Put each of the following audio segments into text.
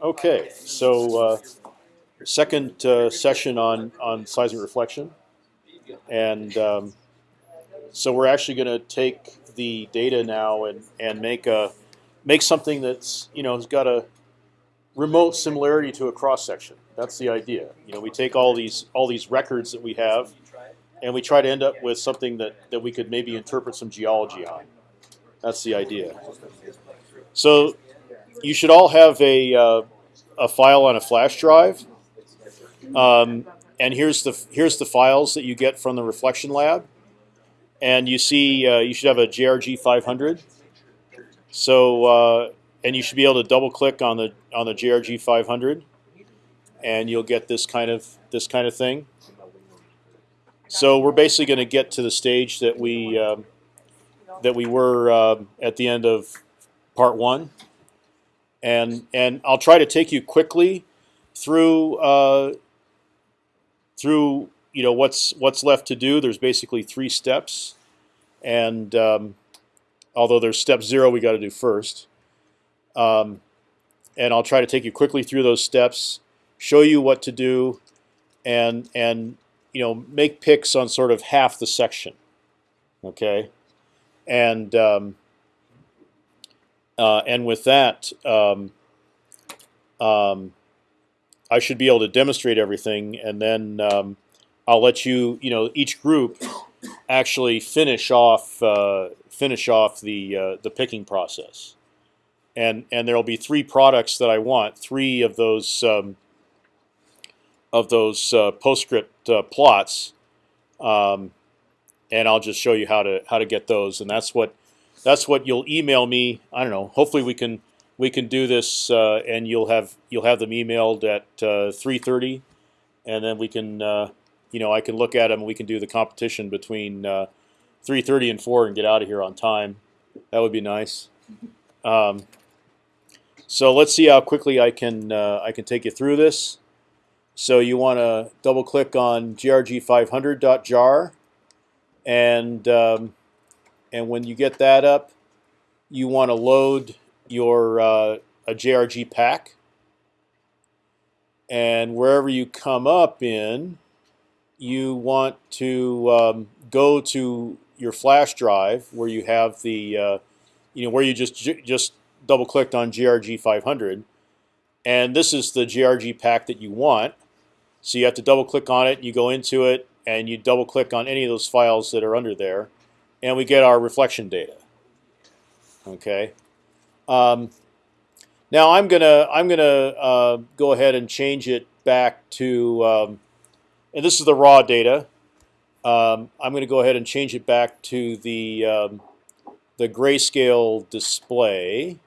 Okay, so uh, second uh, session on on seismic reflection, and um, so we're actually going to take the data now and and make a make something that's you know has got a remote similarity to a cross section. That's the idea. You know, we take all these all these records that we have, and we try to end up with something that that we could maybe interpret some geology on. That's the idea. So you should all have a uh, a file on a flash drive. Um, and here's the here's the files that you get from the reflection lab. And you see uh, you should have a JRG 500. So uh, and you should be able to double click on the on the JRG 500, and you'll get this kind of this kind of thing. So we're basically going to get to the stage that we um, that we were uh, at the end of part one, and and I'll try to take you quickly through uh, through you know what's what's left to do. There's basically three steps, and um, although there's step zero, we got to do first. Um, and I'll try to take you quickly through those steps, show you what to do, and and you know make picks on sort of half the section. Okay, and um, uh, and with that, um, um, I should be able to demonstrate everything, and then um, I'll let you, you know, each group actually finish off uh, finish off the uh, the picking process, and and there'll be three products that I want, three of those um, of those uh, PostScript uh, plots, um, and I'll just show you how to how to get those, and that's what that's what you'll email me. I don't know. Hopefully we can we can do this, uh, and you'll have you'll have them emailed at uh, 3:30, and then we can uh, you know I can look at them. and We can do the competition between 3:30 and 4 and get out of here on time. That would be nice. Um, so let's see how quickly I can I can take you through this. So you want to double click on grg500.jar, and um, and when you get that up, you want to load your uh, a JRG pack. And wherever you come up in, you want to um, go to your flash drive where you have the, uh, you know, where you just just double clicked on JRG 500, and this is the JRG pack that you want. So you have to double click on it. You go into it, and you double click on any of those files that are under there, and we get our reflection data. Okay. Um, now I'm gonna I'm gonna uh, go ahead and change it back to, um, and this is the raw data. Um, I'm going to go ahead and change it back to the um, the grayscale display.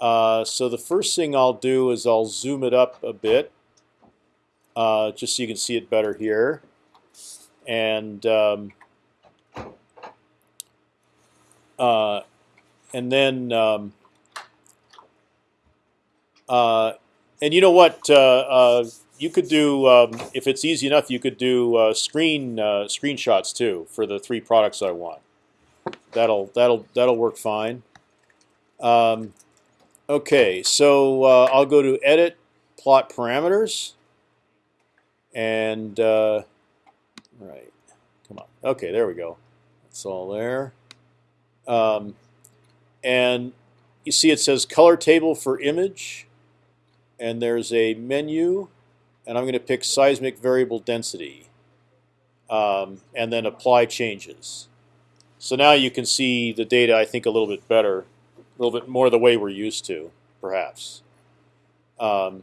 Uh, so the first thing I'll do is I'll zoom it up a bit, uh, just so you can see it better here, and um, uh, and then um, uh, and you know what uh, uh, you could do um, if it's easy enough you could do uh, screen screenshots too for the three products I want. That'll that'll that'll work fine. Um, okay so I'll go to edit plot parameters and right come on. Okay there we go. It's all there um, and you see it says color table for image, and there's a menu, and I'm going to pick seismic variable density, um, and then apply changes. So now you can see the data, I think, a little bit better, a little bit more the way we're used to, perhaps. Um,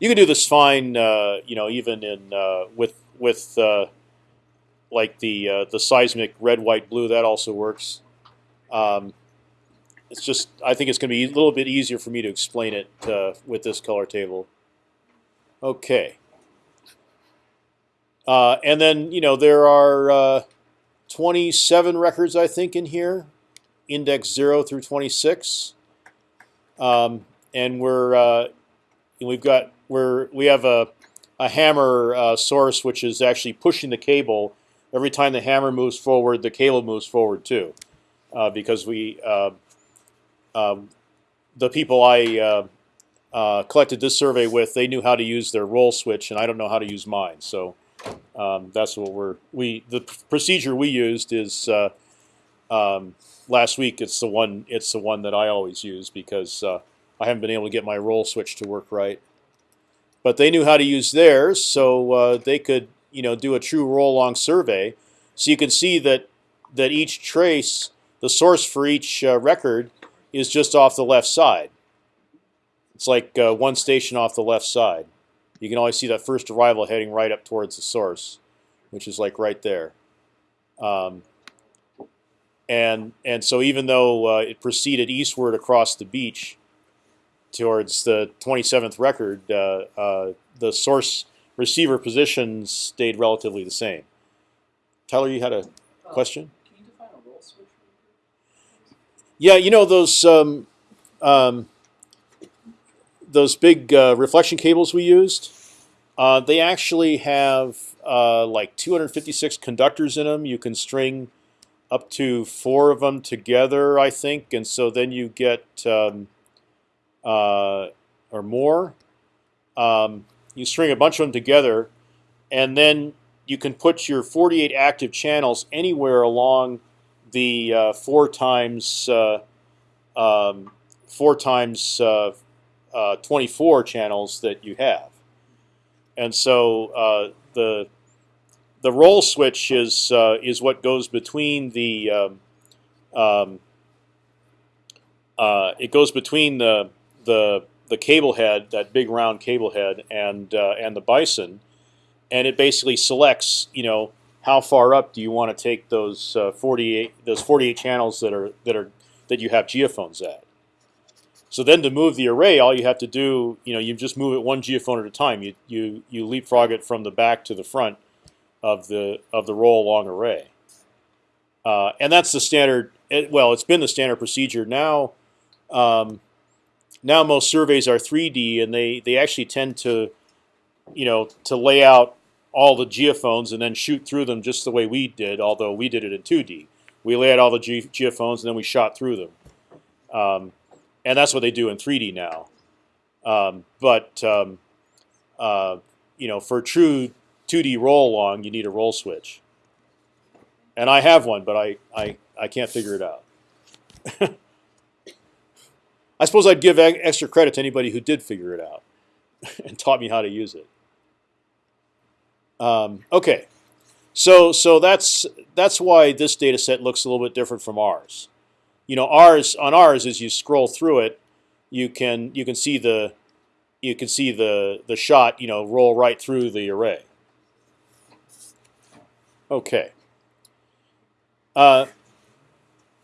you can do this fine, uh, you know, even in uh, with with uh, like the uh, the seismic red, white, blue. That also works. Um, it's just I think it's going to be a little bit easier for me to explain it uh, with this color table. Okay. Uh, and then you know there are uh, 27 records I think in here, index zero through 26, um, and we're uh, we've got we're we have a a hammer uh, source which is actually pushing the cable. Every time the hammer moves forward, the cable moves forward too because we uh, um, the people I uh, uh, collected this survey with, they knew how to use their roll switch, and I don't know how to use mine. So um, that's what we're we the procedure we used is uh, um, last week. It's the one it's the one that I always use because uh, I haven't been able to get my roll switch to work right. But they knew how to use theirs, so uh, they could you know do a true roll along survey. So you can see that that each trace, the source for each uh, record, is just off the left side. It's like uh, one station off the left side. You can always see that first arrival heading right up towards the source, which is like right there. Um, and and so even though uh, it proceeded eastward across the beach towards the 27th record, uh, uh, the source receiver positions stayed relatively the same. Tyler, you had a question? Can you define a roll switch? Yeah, you know those um, um, those big uh, reflection cables we used. Uh, they actually have uh, like 256 conductors in them. You can string up to four of them together, I think, and so then you get um, uh, or more. Um, you string a bunch of them together, and then you can put your 48 active channels anywhere along the uh, four times uh, um, four times uh, uh 24 channels that you have, and so uh, the the roll switch is uh, is what goes between the um, um, it goes between the the the cable head, that big round cable head, and and the bison, and it basically selects, you know, how far up do you want to take those uh, 48 those 48 channels that are that are that you have geophones at. So then to move the array, all you have to do, you know, you just move it one geophone at a time. You you you leapfrog it from the back to the front of the of the roll along array, uh, and that's the standard. It, well, it's been the standard procedure now. Um, now most surveys are 3D, and they they actually tend to, you know, to lay out all the geophones and then shoot through them just the way we did, although we did it in 2D. We laid all the ge geophones and then we shot through them. Um, and that's what they do in 3D now. Um, but um, uh, you know, for true 2D roll along, you need a roll switch. And I have one, but I I, I can't figure it out. I suppose I'd give extra credit to anybody who did figure it out and taught me how to use it. Um, okay, so so that's that's why this data set looks a little bit different from ours. You know, ours on ours as you scroll through it, you can you can see the you can see the the shot you know roll right through the array. Okay. Uh,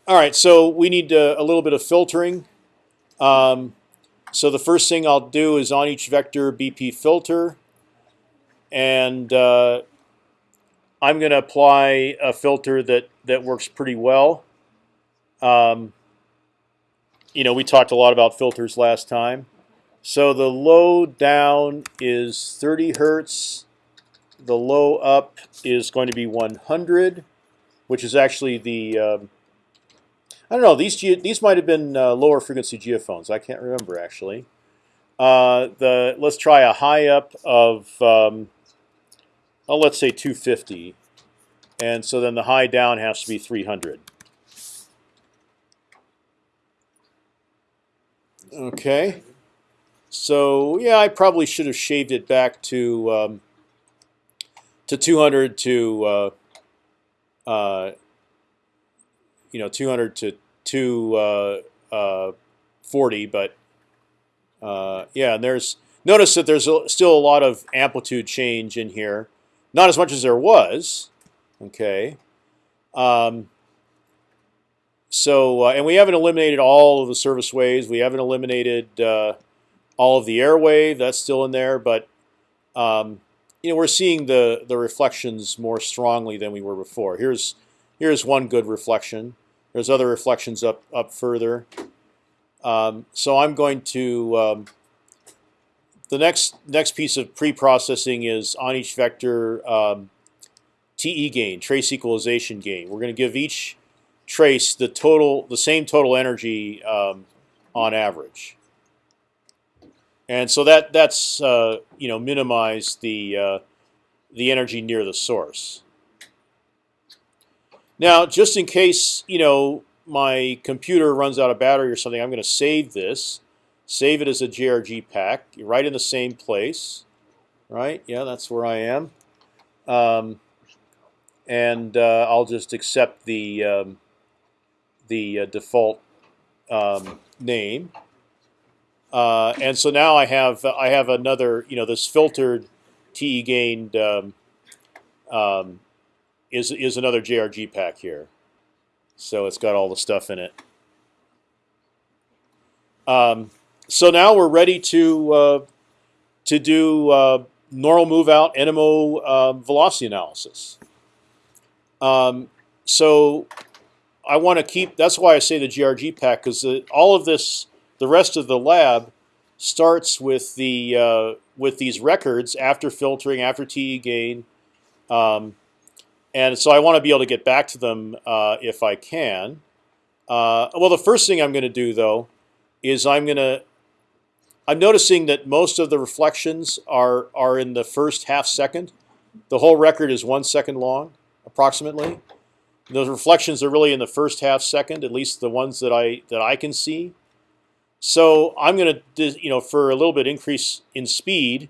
all right, so we need uh, a little bit of filtering. Um, so the first thing I'll do is on each vector BP filter and uh, I'm going to apply a filter that that works pretty well. Um, you know, we talked a lot about filters last time. So the low down is 30 hertz. The low up is going to be 100, which is actually the um, I don't know. These these might have been uh, lower frequency geophones. I can't remember actually. Uh, the let's try a high up of um, oh, let's say 250, and so then the high down has to be 300. Okay, so yeah, I probably should have shaved it back to um, to 200 to uh, uh, you know 200 to 240, uh, uh, but uh, yeah, and there's notice that there's a, still a lot of amplitude change in here. Not as much as there was. Okay. Um, so, uh, and we haven't eliminated all of the surface waves. We haven't eliminated uh, all of the airwave. That's still in there, but um, you know we're seeing the the reflections more strongly than we were before. Here's here's one good reflection. There's other reflections up up further. Um, so I'm going to um, the next next piece of pre-processing is on each vector um, TE gain, trace equalization gain. We're going to give each trace the total, the same total energy um, on average. and so that that's uh, you know minimize the uh, the energy near the source. Now, just in case you know my computer runs out of battery or something, I'm going to save this, save it as a JRG pack, right in the same place, right? Yeah, that's where I am, um, and uh, I'll just accept the um, the uh, default um, name. Uh, and so now I have I have another you know this filtered TE gained um, um, is is another JRG pack here. So it's got all the stuff in it. Um, so now we're ready to uh, to do uh, normal move out NMO uh, velocity analysis. Um, so I want to keep. That's why I say the GRG pack because all of this, the rest of the lab, starts with the uh, with these records after filtering, after TE gain, um, and so I want to be able to get back to them uh, if I can. Uh, well, the first thing I'm going to do though is I'm going to. I'm noticing that most of the reflections are are in the first half second. The whole record is one second long, approximately. Those reflections are really in the first half second, at least the ones that I that I can see. So I'm going to, you know, for a little bit increase in speed,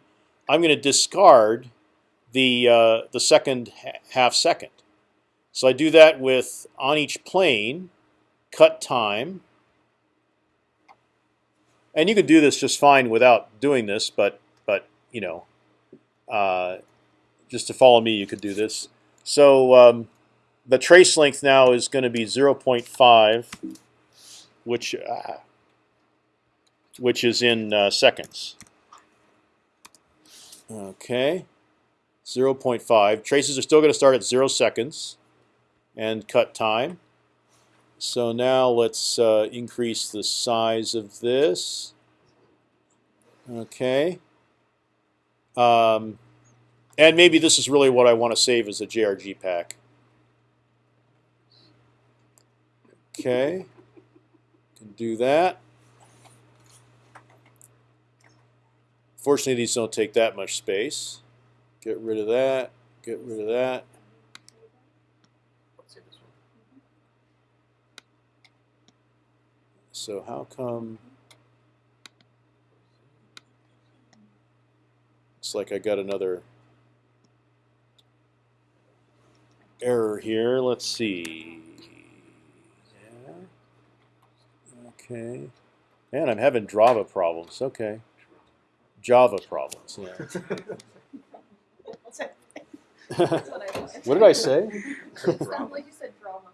I'm going to discard the uh, the second half second. So I do that with on each plane, cut time. And you could do this just fine without doing this, but but you know, uh, just to follow me, you could do this. So um, the trace length now is going to be 0.5, which uh, which is in uh, seconds. Okay, 0.5. Traces are still going to start at zero seconds and cut time. So now let's uh, increase the size of this. Okay. Um, and maybe this is really what I want to save as a JRG pack. Okay, can do that. Fortunately, these don't take that much space. Get rid of that. Get rid of that. So how come? Looks like I got another error here. Let's see. Yeah. Okay. Man, I'm having Java problems. Okay. Java problems. Yeah. what did I say? Sounds like you said drama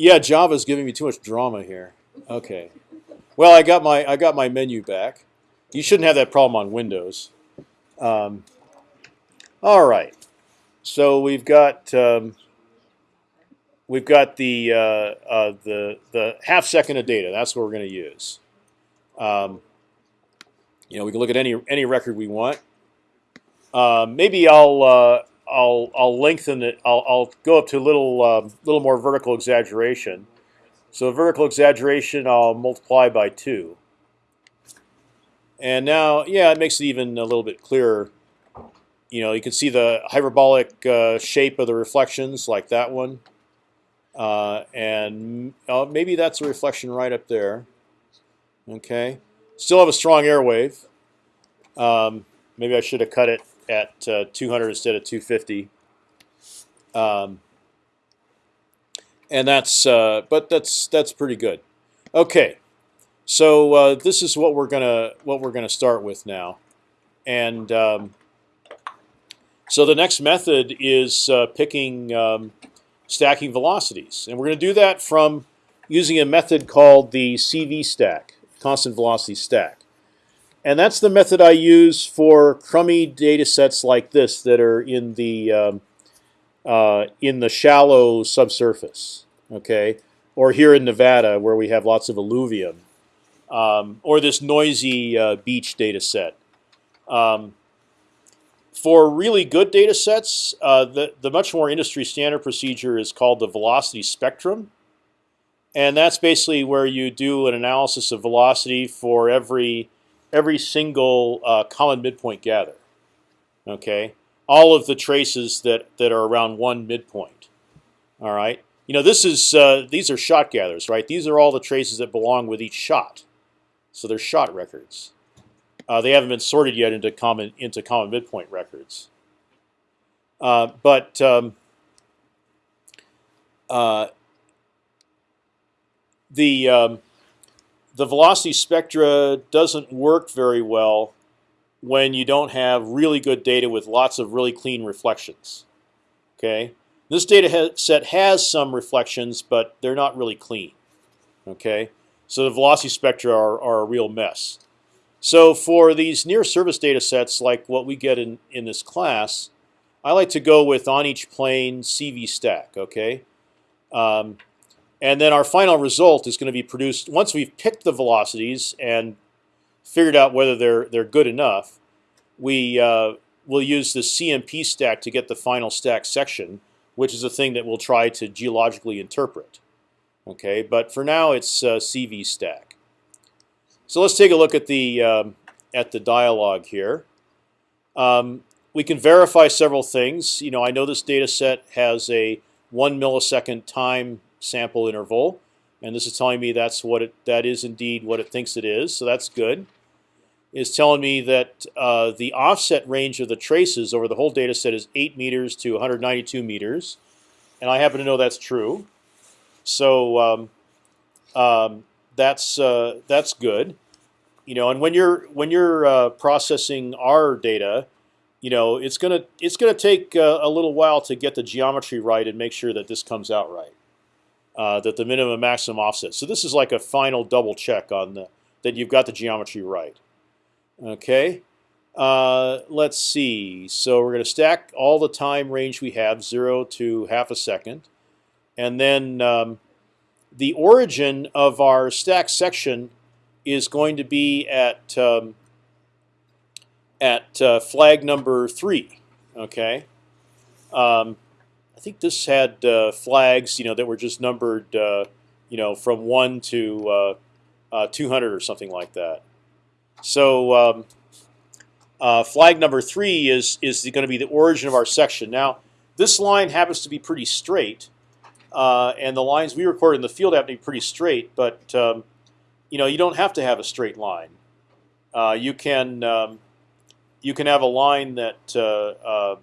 yeah, Java's giving me too much drama here. Okay. Well, I got my I got my menu back. You shouldn't have that problem on Windows. Um, all right. So we've got um, we've got the uh, uh, the the half second of data. That's what we're going to use. Um, you know, we can look at any any record we want. Uh, maybe I'll uh, I'll I'll lengthen it. I'll, I'll go up to a little um, little more vertical exaggeration. So vertical exaggeration, I'll multiply by two. And now, yeah, it makes it even a little bit clearer. You know, you can see the hyperbolic uh, shape of the reflections, like that one. Uh, and uh, maybe that's a reflection right up there. Okay, still have a strong air wave. Um, maybe I should have cut it at uh, 200 instead of 250. Um, and that's uh, but that's that's pretty good. Okay, so uh, this is what we're gonna what we're gonna start with now, and um, so the next method is uh, picking um, stacking velocities. And we're to do that from using a method called the CV stack, constant velocity stack. And that's the method I use for crummy data sets like this that are in the um, uh, in the shallow subsurface, okay, or here in Nevada where we have lots of alluvium, um, or this noisy uh, beach data set. Um, for really good data sets, uh, the, the much more industry standard procedure is called the velocity spectrum. and that's basically where you do an analysis of velocity for every every single uh, common midpoint gather. Okay, all of the traces that that are around one midpoint. All right, you know this is uh, these are shot gathers, right? These are all the traces that belong with each shot, so they're shot records. Uh, they haven't been sorted yet into common into common midpoint records. Uh, but um, uh, the um, the velocity spectra doesn't work very well when you don't have really good data with lots of really clean reflections. Okay, this data set has some reflections, but they're not really clean. Okay, so the velocity spectra are, are a real mess. So for these near surface data sets, like what we get in in this class, I like to go with on each plane CV stack. Okay. Um, and then our final result is going to be produced once we've picked the velocities and figured out whether they're they're good enough. We uh, will use the CMP stack to get the final stack section, which is a thing that we'll try to geologically interpret. Okay, but for now it's uh, CV stack. So let's take a look at the um, at the dialog here. Um, we can verify several things. You know, I know this data set has a one millisecond time sample interval, and this is telling me that's what it that is indeed what it thinks it is. So that's good. Is telling me that uh, the offset range of the traces over the whole data set is 8 meters to 192 meters, and I happen to know that's true. So um, um, that's uh, that's good. You know, and when you're when you're uh, processing our data, you know it's gonna it's gonna take uh, a little while to get the geometry right and make sure that this comes out right uh, that the minimum and maximum offset. So this is like a final double check on the that you've got the geometry right. Okay, uh, let's see. So we're going to stack all the time range we have, zero to half a second, and then um, the origin of our stack section is going to be at um, at uh, flag number three. Okay. Um, I think this had uh, flags, you know, that were just numbered, uh, you know, from one to uh, uh 200 or something like that. So um, uh, flag number three is is going to be the origin of our section. Now, this line happens to be pretty straight, uh, and the lines we record in the field happen to be pretty straight. But um, you know, you don't have to have a straight line. you can um, you can have a line that um,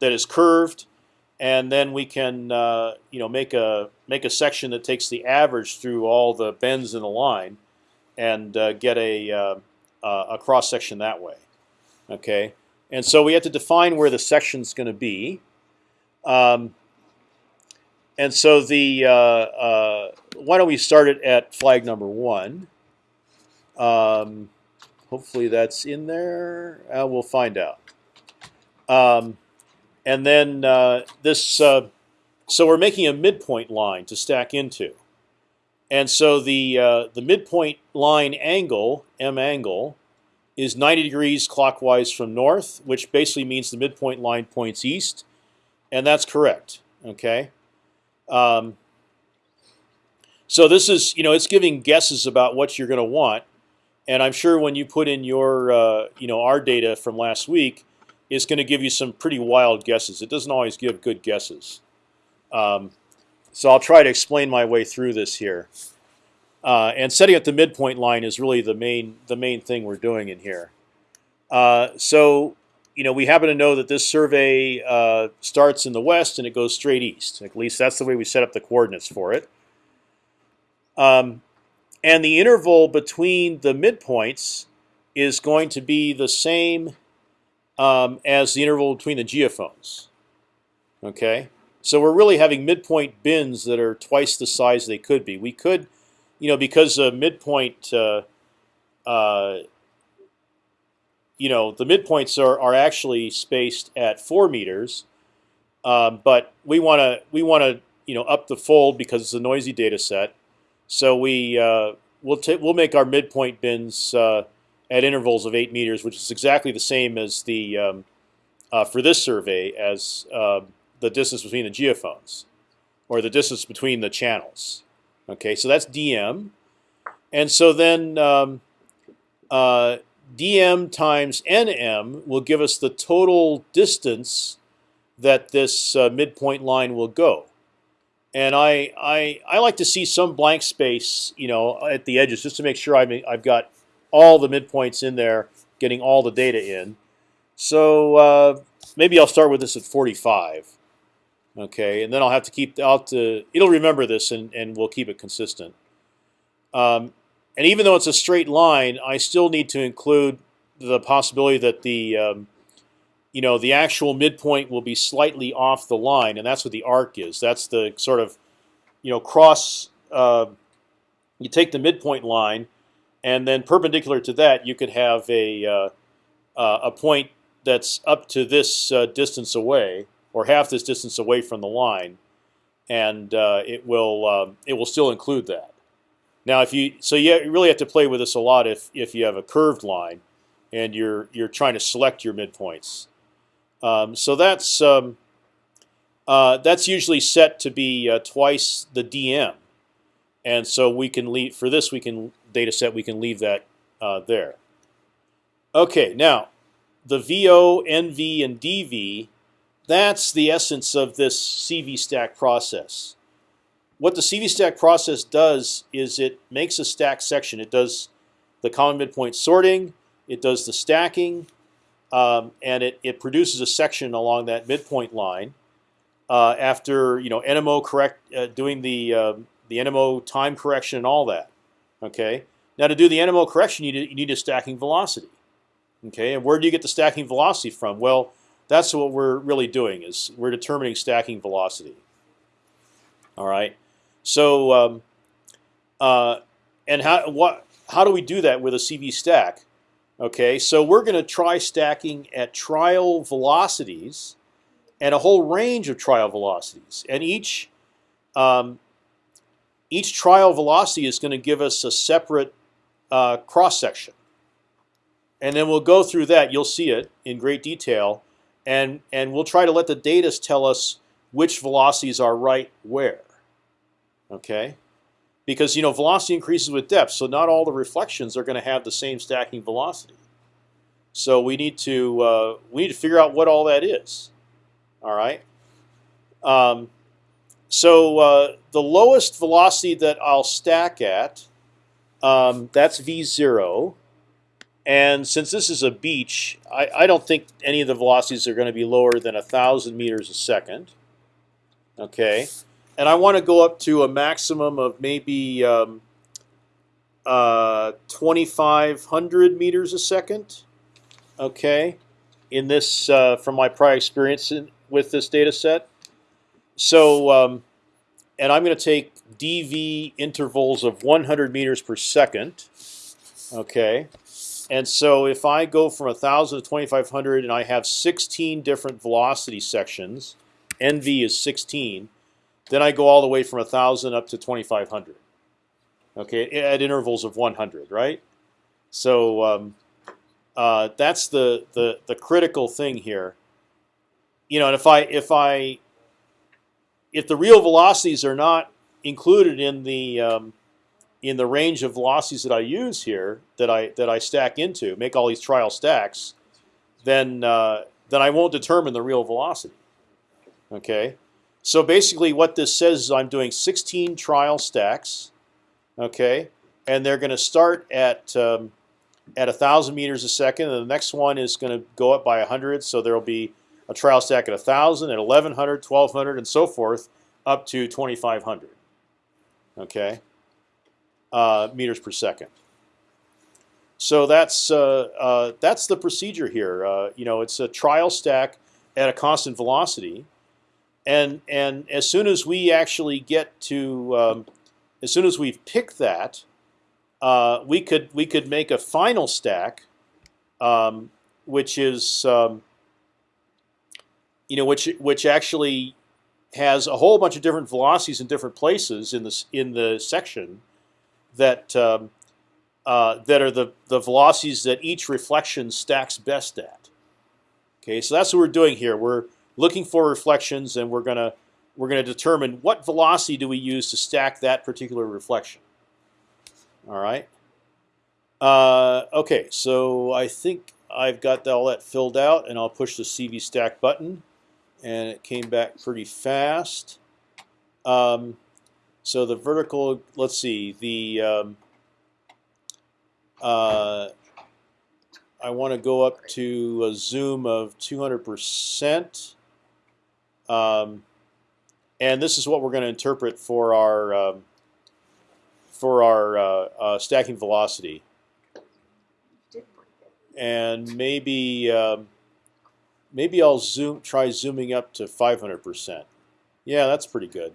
that is curved and then we can uh, you know make a make a section that takes the average through all the bends in the line, and uh, get a uh, a cross section that way. Okay, and so we have to define where the section is going to be. Um, and so the uh, uh, why don't we start it at flag number one? Um, hopefully that's in there. Uh, we'll find out. Um, and then uh, this, uh, so we're making a midpoint line to stack into. And so the uh, the midpoint line angle, m angle, is 90 degrees clockwise from north, which basically means the midpoint line points east, and that's correct. Okay. Um, so this is, you know, it's giving guesses about what you're going to want, and I'm sure when you put in your, uh, you know, our data from last week, is going to give you some pretty wild guesses. It doesn't always give good guesses. Um, so I'll try to explain my way through this here. Uh, and setting up the midpoint line is really the main the main thing we're doing in here. Uh, so you know we happen to know that this survey uh, starts in the west and it goes straight east. At least that's the way we set up the coordinates for it. Um, and the interval between the midpoints is going to be the same um, as the interval between the geophones. Okay, so we're really having midpoint bins that are twice the size they could be. We could, you know, because the midpoint, uh, uh, you know, the midpoints are are actually spaced at four meters, um, but we want to we want to you know up the fold because it's a noisy data set. So we uh, we'll take we'll make our midpoint bins uh, at intervals of eight meters, which is exactly the same as the um, uh, for this survey as uh, the distance between the geophones, or the distance between the channels. Okay, so that's dm, and so then um, uh, dm times nm will give us the total distance that this uh, midpoint line will go. And I, I I like to see some blank space, you know, at the edges, just to make sure I've I've got all the midpoints in there, getting all the data in. So uh, maybe I'll start with this at 45. Okay, and then I'll have to keep out to it'll remember this and, and we'll keep it consistent. Um, and even though it's a straight line, I still need to include the possibility that the um, you know the actual midpoint will be slightly off the line, and that's what the arc is. That's the sort of you know cross. Uh, you take the midpoint line, and then perpendicular to that, you could have a uh, uh, a point that's up to this uh, distance away, or half this distance away from the line, and uh, it will um, it will still include that. Now, if you so you really have to play with this a lot if if you have a curved line, and you're you're trying to select your midpoints. Um, so that's um, uh, that's usually set to be uh, twice the dm, and so we can leave for this we can data set we can leave that uh, there. Okay, now the VO, NV, and DV, that's the essence of this CV stack process. What the CV stack process does is it makes a stack section. It does the common midpoint sorting, it does the stacking, um, and it, it produces a section along that midpoint line. Uh, after you know NMO correct uh, doing the uh, the NMO time correction and all that. Okay. Now to do the NMO correction, you need, you need a stacking velocity. Okay, and where do you get the stacking velocity from? Well, that's what we're really doing is we're determining stacking velocity. All right, so um, uh, and how what how do we do that with a CV stack? Okay, so we're going to try stacking at trial velocities and a whole range of trial velocities, and each um, each trial velocity is going to give us a separate uh, cross section and then we'll go through that. You'll see it in great detail, and and we'll try to let the data tell us which velocities are right where. Okay, because you know velocity increases with depth, so not all the reflections are going to have the same stacking velocity. So we need to uh, we need to figure out what all that is. All right. Um, so uh, the lowest velocity that I'll stack at, um, that's v zero. And since this is a beach, I, I don't think any of the velocities are going to be lower than a thousand meters a second. Okay, and I want to go up to a maximum of maybe um, uh, 2,500 meters a second. Okay, in this uh, from my prior experience in, with this data set. So, um, and I'm going to take dv intervals of 100 meters per second. Okay, and so if I go from 1,000 to 2,500 and I have 16 different velocity sections, NV is 16, then I go all the way from 1,000 up to 2,500. Okay, at intervals of 100, right? So um, uh, that's the, the the critical thing here. You know, and if I if I if the real velocities are not included in the um, in the range of velocities that I use here, that I that I stack into, make all these trial stacks, then uh, then I won't determine the real velocity. Okay, so basically what this says is I'm doing 16 trial stacks. Okay, and they're going to start at um, at a thousand meters a second, and the next one is going to go up by 100. So there will be a trial stack at 1,000, at 1,100, 1,200, and so forth, up to 2,500. Okay uh, meters per second. So that's uh, uh, that's the procedure here. Uh, you know, it's a trial stack at a constant velocity, and and as soon as we actually get to, um, as soon as we've picked that, uh, we could we could make a final stack, um, which is um, you know which which actually has a whole bunch of different velocities in different places in this in the section that um, uh, that are the the velocities that each reflection stacks best at. Okay, so that's what we're doing here. We're looking for reflections, and we're gonna we're going to determine what velocity do we use to stack that particular reflection. All right. Uh, okay, so I think I've got all that filled out, and I'll push the CV stack button, and it came back pretty fast. Um, so the vertical, let's see, the um, uh, I want to go up to a zoom of 200 percent. Um, and this is what we're going to interpret for our um, for our uh, uh, stacking velocity. And maybe um, maybe I'll zoom try zooming up to 500 percent. Yeah, that's pretty good.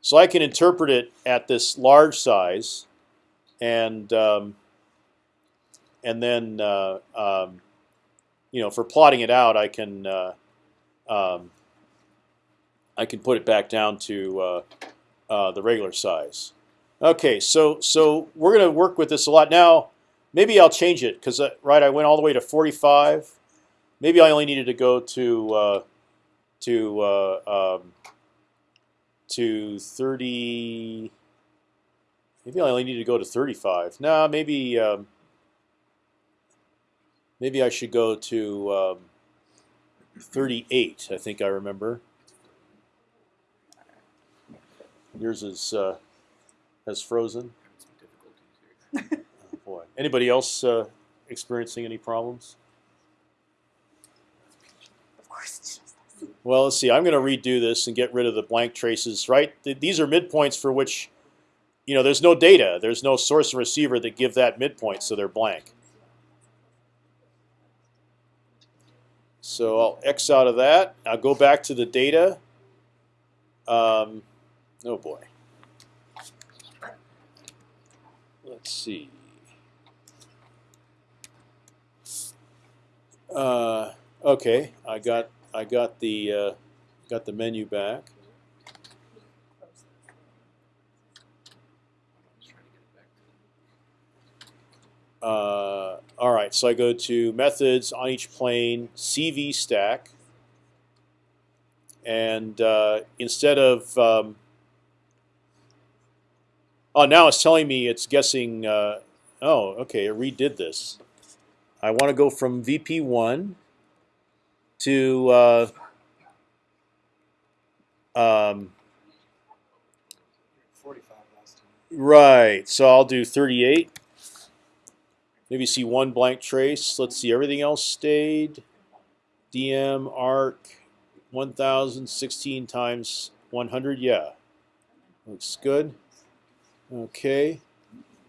So I can interpret it at this large size, and um, and then uh, um, you know for plotting it out, I can uh, um, I can put it back down to uh, uh, the regular size. Okay, so so we're going to work with this a lot now. Maybe I'll change it because uh, right, I went all the way to 45. Maybe I only needed to go to uh, to uh, um, to 30. Maybe I only need to go to 35. Nah, maybe um, maybe I should go to um, 38. I think I remember. Yours is uh, has frozen. Oh, boy. Anybody else uh, experiencing any problems? Of course, it's just us. Well, let's see. I'm going to redo this and get rid of the blank traces. Right? Th- These are midpoints for which, you know, there's no data. There's no source and receiver that give that midpoint, so they're blank. So I'll X out of that. I'll go back to the data. Um, oh boy. Let's see. Uh, okay, I got I got the uh, got the menu back. Uh, all right, so I go to methods on each plane, CV stack, and uh, instead of um, oh, now it's telling me it's guessing. Uh, oh, okay, it redid this. I want to go from VP one to uh, um, 45 last time. right. So I'll do 38. Maybe see one blank trace. Let's see. Everything else stayed. DM arc 1016 times 100. Yeah, looks good. Okay.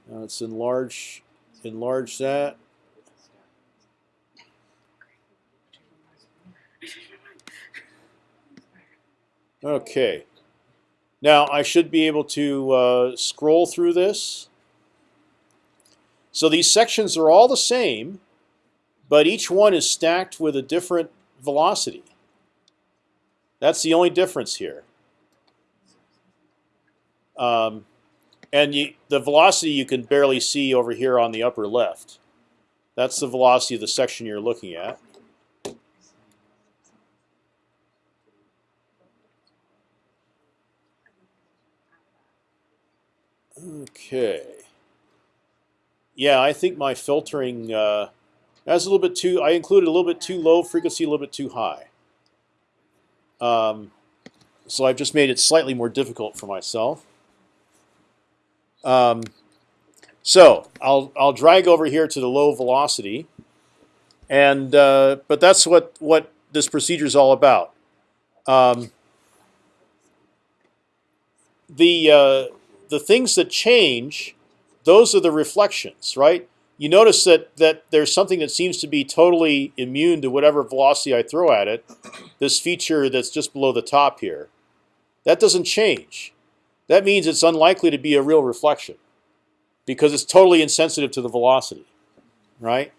Now let's enlarge enlarge that. Okay. Now I should be able to uh, scroll through this. So these sections are all the same, but each one is stacked with a different velocity. That's the only difference here. Um, and you, the velocity you can barely see over here on the upper left. That's the velocity of the section you're looking at. Okay. Yeah, I think my filtering uh, a little bit too. I included a little bit too low frequency, a little bit too high. Um, so I've just made it slightly more difficult for myself. Um, so I'll I'll drag over here to the low velocity, and uh, but that's what what this procedure is all about. Um, the uh, the things that change, those are the reflections, right? You notice that that there's something that seems to be totally immune to whatever velocity I throw at it. This feature that's just below the top here, that doesn't change. That means it's unlikely to be a real reflection because it's totally insensitive to the velocity, right?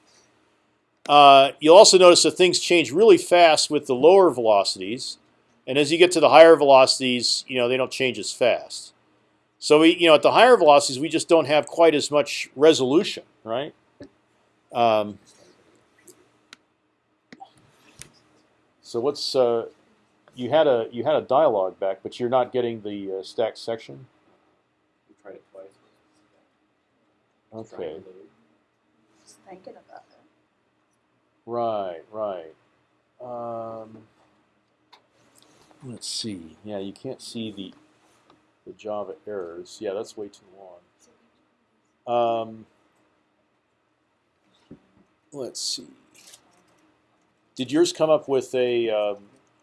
Uh, you'll also notice that things change really fast with the lower velocities, and as you get to the higher velocities, you know they don't change as fast. So we, you know, at the higher velocities, we just don't have quite as much resolution, right? Um, so what's uh, you had a you had a dialogue back, but you're not getting the uh, stacked section. We tried it twice. Okay. Just thinking about it. Right, right. Um, let's see. Yeah, you can't see the the Java errors. Yeah, that's way too long. Um, let's see. Did yours come up with a um,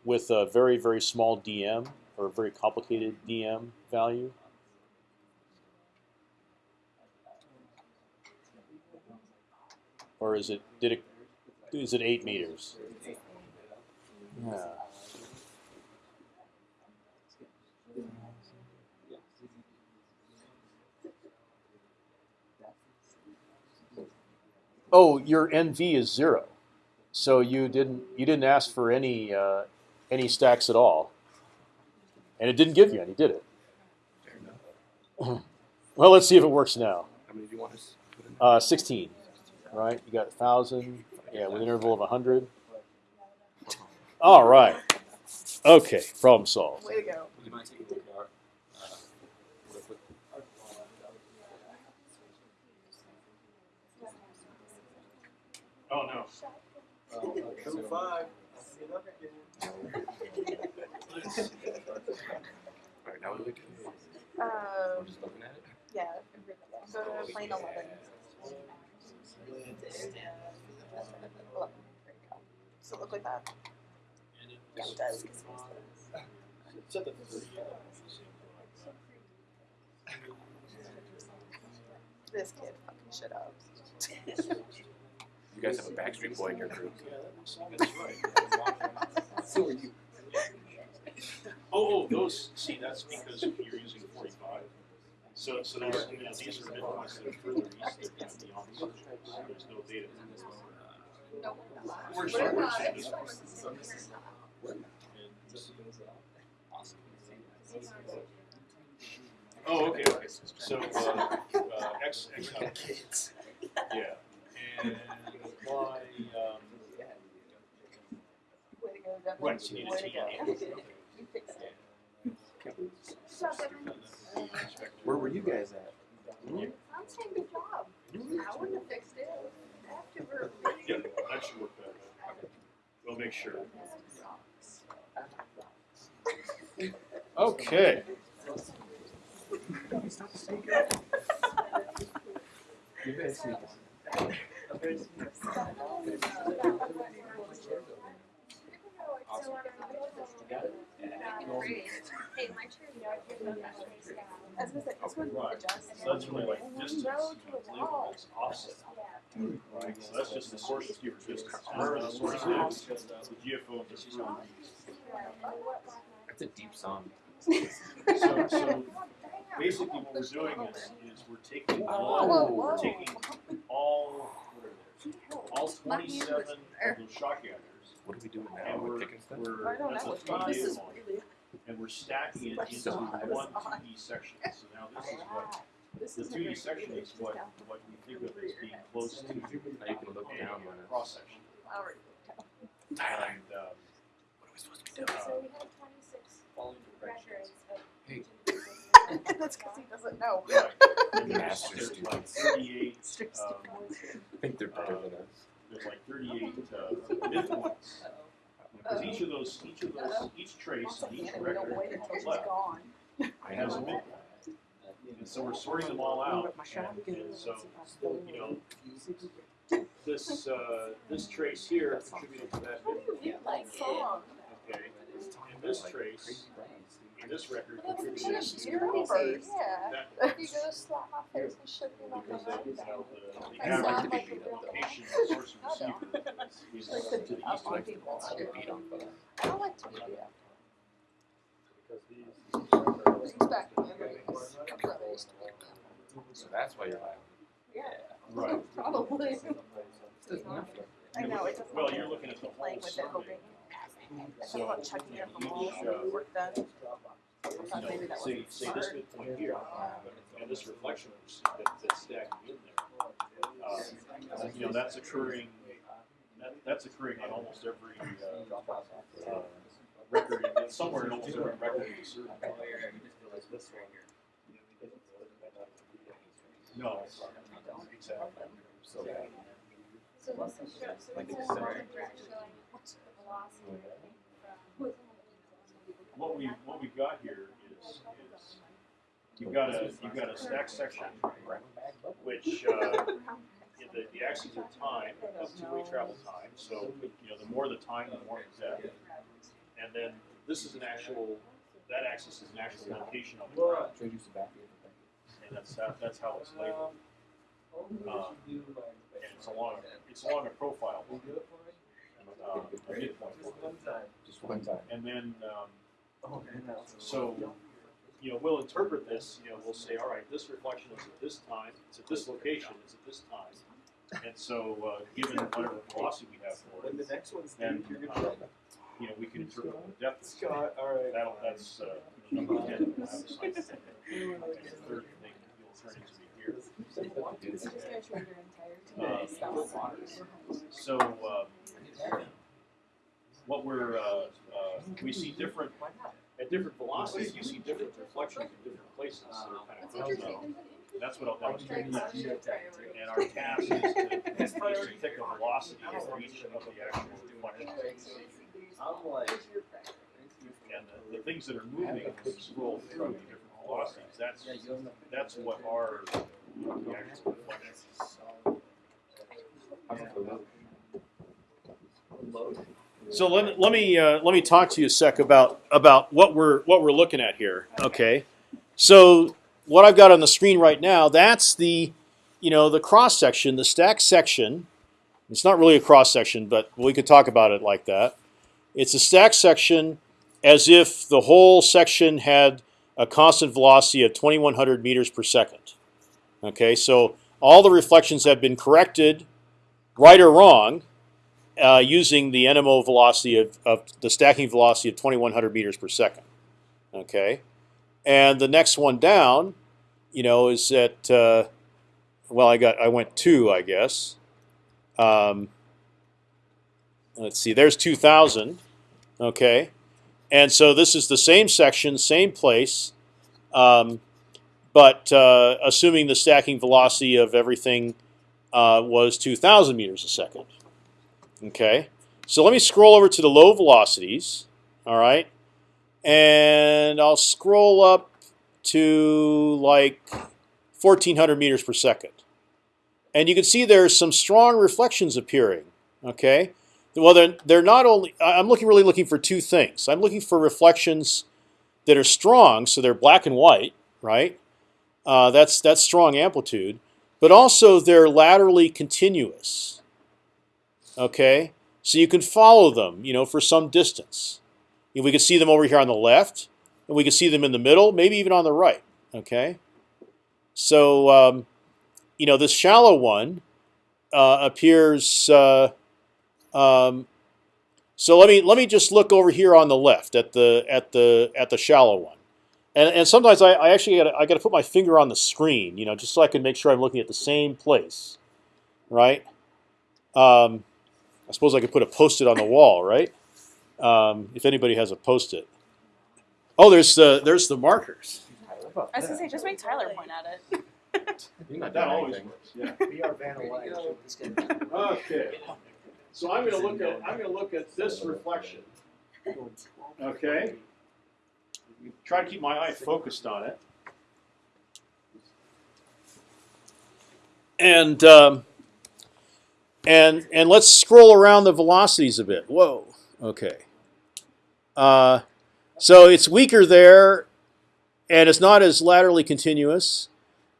with a very very small DM or a very complicated DM value? Or is it did it is it eight meters? Yeah. Oh, your NV is zero, so you didn't you didn't ask for any uh, any stacks at all, and it didn't give you any, did it? Well, let's see if it works now. How many do you want us to put in? Uh, Sixteen, right? You got a thousand, yeah, with an interval of hundred. All right. Okay, problem solved. Way to go. Would you mind taking a look at our, uh, real quick? Oh no. Two five. Alright, now we look at, we're Um, just looking at it. yeah. Go to plane eleven. Eleven. There you go. Does it look like that? Yeah, it does. 'cause it's This kid fucking shit up. You guys have a Backstreet Boy in your group. So are you. Oh, oh, those, see, that's because you're using forty-five. So, so there's, you know, these are midpoints that are further east, they're beyond the surface, so there's no data. No. We're We're sorry, we're not. saying This this one one. was the same here. Oh, okay, okay, so, uh, uh, X, X, Kids. yeah, and apply, um, Way to go, Devin. Right, so you need a Way to go. on. You fixed it. Good job, Devin. Where were you guys at? I'm saying good job. I wouldn't have fixed it. After Yep, that should work better. We'll make sure. Okay. You guys see Hey, my chair, you know, I give them that space down. I was gonna say, this one Right. adjusts. So that's really like distance, No to a label wall. offset. Right, so that's just the source receiver distance. Wherever the source is, the GFO is approved. That's a deep song. So, so basically what we're doing is, is we're taking oh, all, we're taking all, all twenty-seven of those shot gathers. What are we doing now? And We're we're, picking stuff? we're, I don't that's a know. three This is model, really. and we're stacking it Like into so one hot. 2D section. So now this is what, This the is two D section is what, what we think of as being close to Now you can look down on a it. cross section. Tyler, And, um, what are we supposed to be doing? So we had twenty-six records of. Hey. That's because he doesn't know. right, and there's, Master there's like students. thirty-eight, Strict um, I think they're better than us. there's like thirty-eight, uh, midpoints. Because each of those, each of those, each trace, and each And record wait until she's left gone. I has a know. midpoint. And so we're sorting them all out, and, and so, you know, this, uh, this trace here contributed to that midpoint, Like song. okay? And this trace, and this record Well, that's contributed just to your first. Yeah. If you go slap my face and shit me like Because that is how the, the I average sound like a real location of the source and receiver is Like to to the beat up east on of people. I get beat on for that. I don't like to be beat up. Because these, He's back in the movies. My brother used to beat me up. So that's why you're laughing. Yeah. right, Probably. I know, it doesn't. well, you're looking at the Keep playing whole with it, hoping. survey. I thought about chucking it up the wall Each, when work done. I You thought know, maybe that say, wasn't say this smart. midpoint here, and this reflection that, that's stacking in there. Uh, you know, that's occurring, that, that's occurring on almost every, uh, uh, record, in- somewhere in almost every record. in the survey. No, exactly. So this is show, so Like it's it's a similar. graph showing the velocity from. What we, what we've got here is, is you've got a, you've got a stack section, which, uh, the, the axes are time, that's two-way travel time, so, you know, the more the time, the more the depth. And then this is an actual, that axis is an actual location on the ground, Should I use the back of and that's, that, that's how it's labeled. Um, and it's along, it's along a profile, uh, a midpoint. Just one time. And then, um, so, you know, we'll interpret this, you know, we'll say, all right, this reflection is at this time, it's at this location, it's at this time. And so, uh, given whatever velocity we have for When it, the next one's then, due, you're um, gonna. you know, we can interpret the depth is. Scott, alright. That'll, that's, uh, you know, number ten, we'll have a science. And the third thing you'll turn into here. So just go through your Um, entire spell. So, uh, what we're, uh, uh, we see different, at different velocities, you see different reflections in different places that are kind of That's interesting. That's what I'll demonstrate Like, next. that's. And our task is to, is to pick a velocity for each of the actual reflections. I'm like. And the, the things that are moving as we scroll through the different velocities, that's, that's what our, the actual reflections. How's it feel? So let me let me uh, let me talk to you a sec about about what we're what we're looking at here. Okay, so what I've got on the screen right now that's the you know the cross section, the stack section. It's not really a cross section, but we could talk about it like that. It's a stack section as if the whole section had a constant velocity of 2100 meters per second. Okay, so all the reflections have been corrected, right or wrong, uh, using the NMO velocity of, of the stacking velocity of 2100 meters per second. Okay, and the next one down, you know, is at uh, well, I got I went two, I guess. Um, let's see, there's 2000. Okay, and so this is the same section, same place, um, but uh, assuming the stacking velocity of everything uh, was 2,000 meters a second. Okay, so let me scroll over to the low velocities. All right, and I'll scroll up to like 1,400 meters per second, and you can see there's some strong reflections appearing. Okay, well they're they're not only I'm looking really looking for two things. I'm looking for reflections that are strong, so they're black and white, right? Uh, that's that's strong amplitude, but also they're laterally continuous. Okay, so you can follow them, you know, for some distance. We can see them over here on the left, and we can see them in the middle, maybe even on the right. Okay, so um, you know this shallow one uh, appears. Uh, um, so let me let me just look over here on the left at the at the at the shallow one, and and sometimes I, I actually got I got to put my finger on the screen, you know, just so I can make sure I'm looking at the same place, right? Um, I suppose I could put a post-it on the wall, right? Um, if anybody has a post-it. Oh, there's the there's the markers. I was gonna say, just make Tyler point at it. You're not That doing always anything. works. Yeah. Be our Vanna White. Okay. So I'm going to look at I'm going to look at this reflection. Okay. Try to keep my eye focused on it. And um, and and let's scroll around the velocities a bit. Whoa. Okay. Uh, so it's weaker there, and it's not as laterally continuous.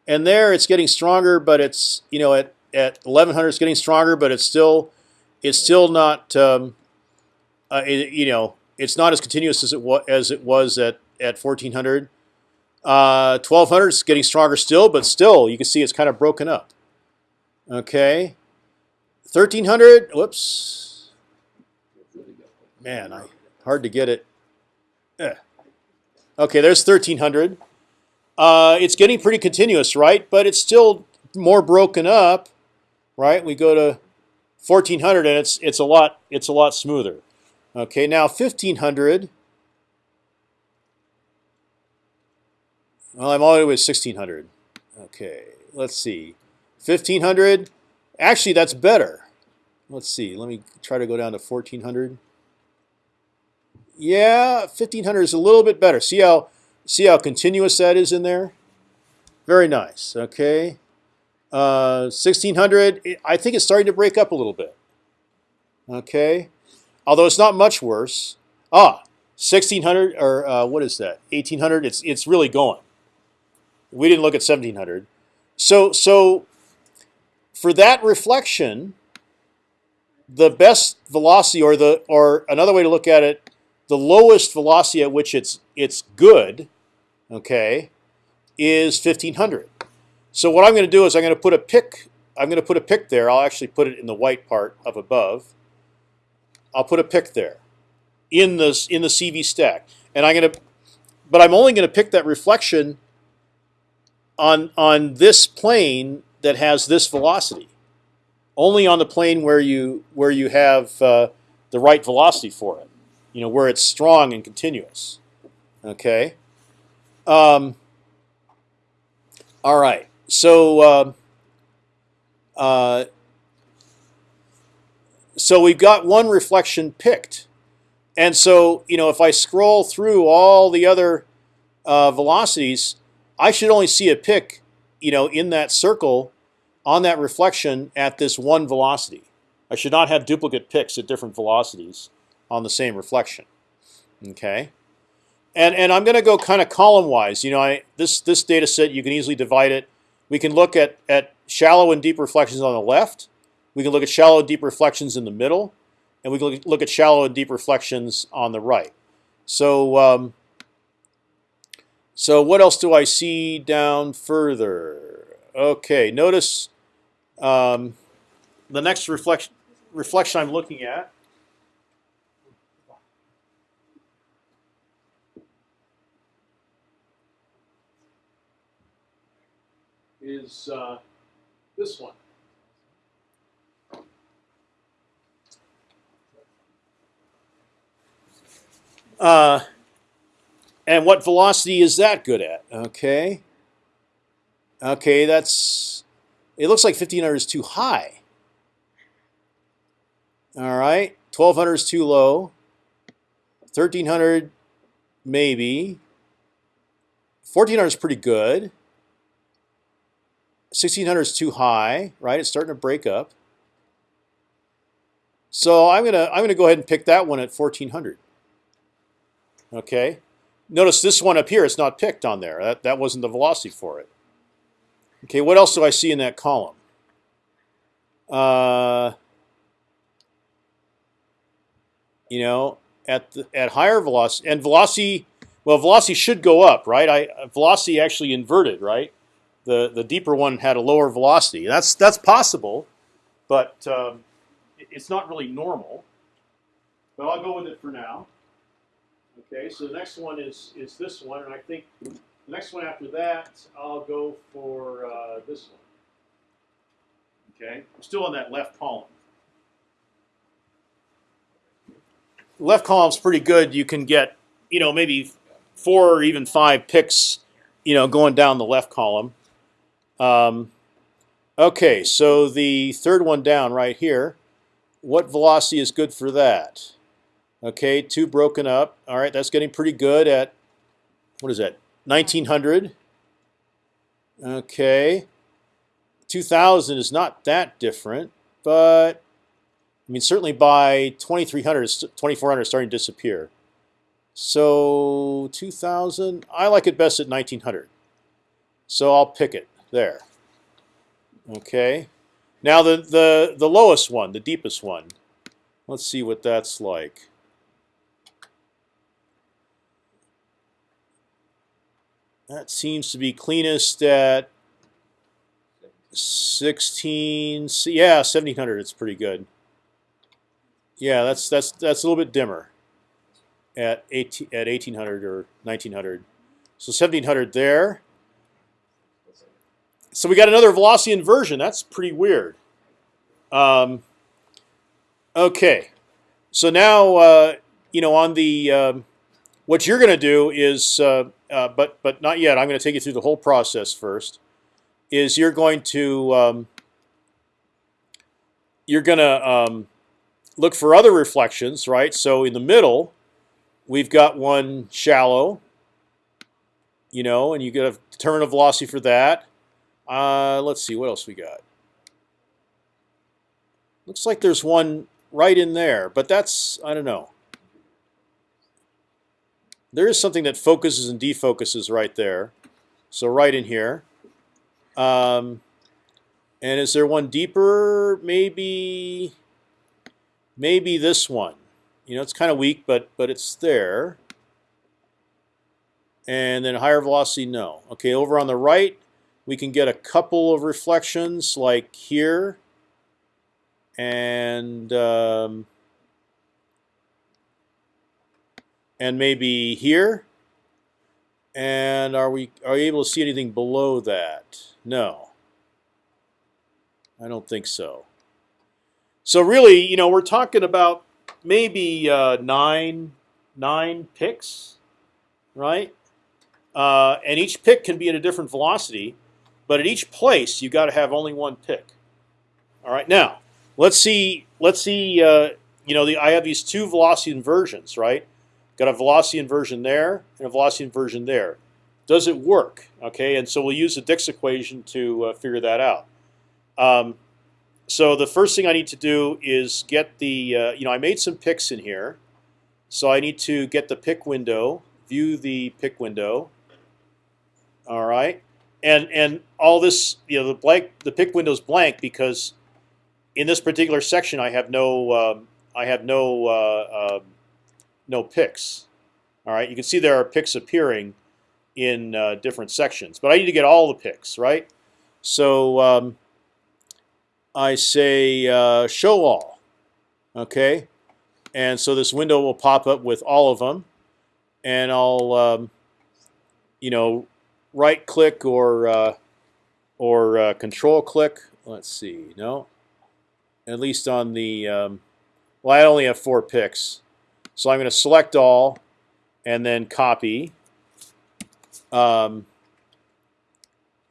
And there, it's getting stronger, but it's you know at at 1100 it's getting stronger, but it's still it's still not um, uh, it, you know it's not as continuous as it was as it was at at 1400. Uh, 1200 is getting stronger still, but still you can see it's kind of broken up. Okay, 1300. Whoops, man, I hard to get it. Eh. Okay, there's 1300. Uh, it's getting pretty continuous, right? But it's still more broken up, right? We go to 1400 and it's it's a lot it's a lot smoother. Okay, now 1500. Well, I'm already with 1600. Okay, let's see. 1500. Actually, that's better. Let's see. Let me try to go down to 1400. Yeah, 1500 is a little bit better. See how see how continuous that is in there? Very nice. Okay. Uh, 1600. it- I think it's starting to break up a little bit. Okay. Although it's not much worse. Ah, 1600 or uh, what is that? 1800. It's it's really going. We didn't look at 1700. So so for that reflection, the best velocity, or the or another way to look at it, the lowest velocity at which it's it's good, okay, is 1500. So what I'm going to do is I'm going to put a pick. I'm going to put a pick there. I'll actually put it in the white part up above. I'll put a pick there, in the in the CV stack, and I'm going to, but I'm only going to pick that reflection. On on this plane that has this velocity, only on the plane where you where you have uh, the right velocity for it, you know where it's strong and continuous. Okay. Um, all right. So. Uh, uh, so we've got one reflection picked, and so you know if I scroll through all the other uh, velocities, I should only see a pick, you know, in that circle on that reflection at this one velocity. I should not have duplicate picks at different velocities on the same reflection. Okay, and and I'm going to go kind of column wise. You know, I this this data set you can easily divide it. We can look at at shallow and deep reflections on the left. We can look at shallow and deep reflections in the middle, and we can look- look at shallow and deep reflections on the right. So. Um, so what else do I see down further? Okay, notice um, the next reflection reflection I'm looking at is uh, this one. Uh, and what velocity is that good at? Okay. Okay, that's. It looks like 1500 is too high. All right, 1200 is too low. 1300, maybe. 1400 is pretty good. 1600 is too high, right? It's starting to break up. So I'm gonna I'm gonna go ahead and pick that one at 1400. Okay. Notice this one up here, it's not picked on there. That, that wasn't the velocity for it. Okay, what else do I see in that column? Uh, you know, at the, at higher velocity and velocity, well, velocity should go up, right? I velocity actually inverted, right? The the deeper one had a lower velocity. That's that's possible, but um, it's not really normal. But I'll go with it for now. Okay, so the next one is is this one, and I think the next one after that, I'll go for uh, this one. Okay, I'm still on that left column. Left column's pretty good. You can get, you know, maybe four or even five picks, you know, going down the left column. Um, okay, so the third one down right here. What velocity is good for that? Okay, two broken up. All right, that's getting pretty good at what is that? 1900. Okay, 2000 is not that different, but I mean certainly by 2300, 2400 is starting to disappear. So 2000, I like it best at 1900. So I'll pick it there. Okay. Now the the the lowest one, the deepest one. Let's see what that's like. That seems to be cleanest at 16. Yeah, 1700. It's pretty good. Yeah, that's that's that's a little bit dimmer. At 18 at 1800 or 1900. So 1700 there. So we got another velocity inversion. That's pretty weird. Um, okay, so now uh, you know, on the um, what you're going to do is, uh, uh, but but not yet. I'm going to take you through the whole process first. Is you're going to um, you're going to um, look for other reflections, right? So in the middle, we've got one shallow, you know, and you get a determine a velocity for that. Uh, let's see what else we got. Looks like there's one right in there, but that's I don't know. There is something that focuses and defocuses right there, so right in here. Um, and is there one deeper? Maybe, maybe this one. You know, it's kind of weak, but but it's there. And then higher velocity, no. Okay, over on the right, we can get a couple of reflections like here and um, and maybe here. And are we are we able to see anything below that? No. I don't think so. So really, you know, we're talking about maybe uh, nine nine picks, right? Uh, and each pick can be at a different velocity, but at each place you've got to have only one pick. All right, now let's see. Let's see. Uh, you know, the, I have these two velocity inversions, right? Got a velocity inversion there and a velocity inversion there. Does it work? Okay, and so we'll use the Dix equation to uh, figure that out. Um, so the first thing I need to do is get the. Uh, you know, I made some picks in here, so I need to get the pick window, view the pick window. All right, and and all this, you know, the blank, the pick window is blank because in this particular section I have no, um, I have no, uh, um, no picks. All right, you can see there are picks appearing in uh, different sections, but I need to get all the picks, right? So um, I say uh, show all, okay, and so this window will pop up with all of them, and I'll, um, you know, right click or uh, or uh, control click. Let's see, no, at least on the um, well, I only have four picks, so I'm going to select all, and then copy. Um,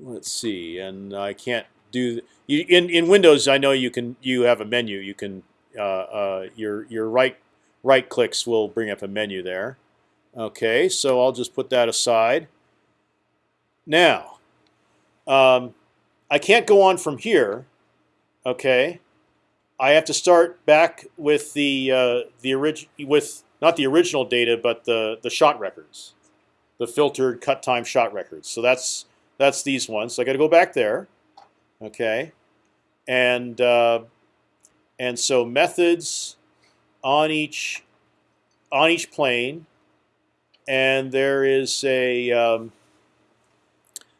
let's see, and I can't do you, in in Windows. I know you can you have a menu. You can uh, uh, your your right right clicks will bring up a menu there. Okay, so I'll just put that aside. Now, um, I can't go on from here. Okay, I have to start back with the uh, the orig with not the original data, but the the shot records, the filtered cut time shot records. So that's that's these ones. So I got to go back there. Okay, and uh, and so methods on each on each plane, and there is a um,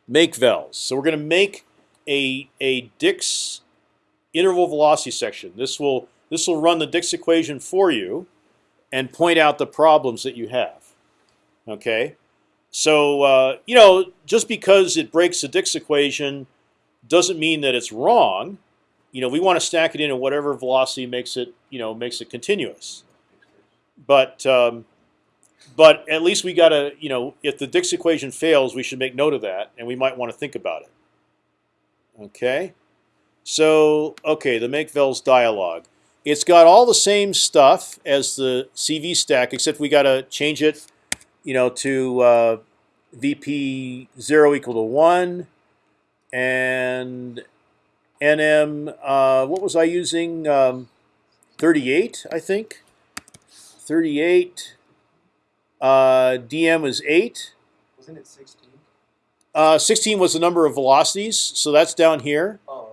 make vels. So we're going to make a a Dix interval velocity section. This will this will run the Dix equation for you, and point out the problems that you have. Okay, so uh, you know just because it breaks the Dix equation doesn't mean that it's wrong. You know we want to stack it in at whatever velocity makes it you know makes it continuous. But um, but at least we got to, you know, if the Dix equation fails, we should make note of that, and we might want to think about it. Okay, so okay, the make vels dialog. It's got all the same stuff as the CV stack, except we got to change it, you know, to uh, VP zero equal to one, and NM. Uh, what was I using? Um, Thirty-eight, I think. Thirty-eight. Uh, DM was eight. Wasn't it sixteen? Uh, 16 was the number of velocities, so that's down here. Oh,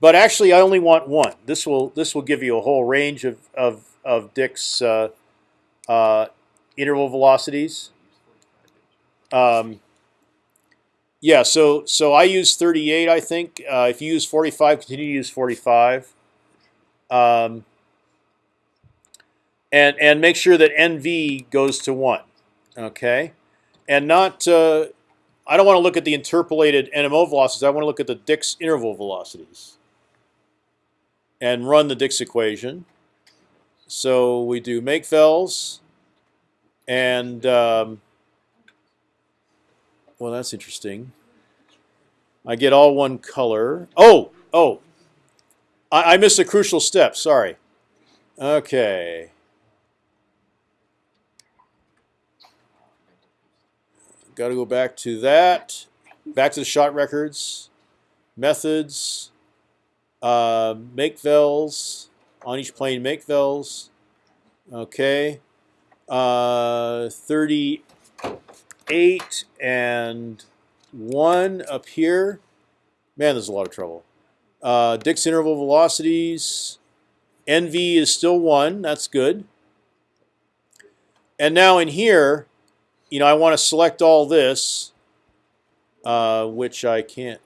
But actually, I only want one. This will this will give you a whole range of of of Dix uh, uh, interval velocities. Um, yeah, so so I use 38. I think uh, if you use 45, continue to use 45. Um, and and make sure that NV goes to one, okay, and not. Uh, I don't want to look at the interpolated NMO velocities. I want to look at the Dix interval velocities, and run the Dix equation. So we do make vels, and um, well, that's interesting. I get all one color. Oh, oh, I, I missed a crucial step. Sorry. Okay. Got to go back to that. Back to the shot records, methods, uh, make vels on each plane. Make vels. Okay. Uh, 38 and 1 up here. Man, there's a lot of trouble. Uh, Dix interval velocities. NV is still 1. That's good. And now in here, you know, I want to select all this, uh, which I can't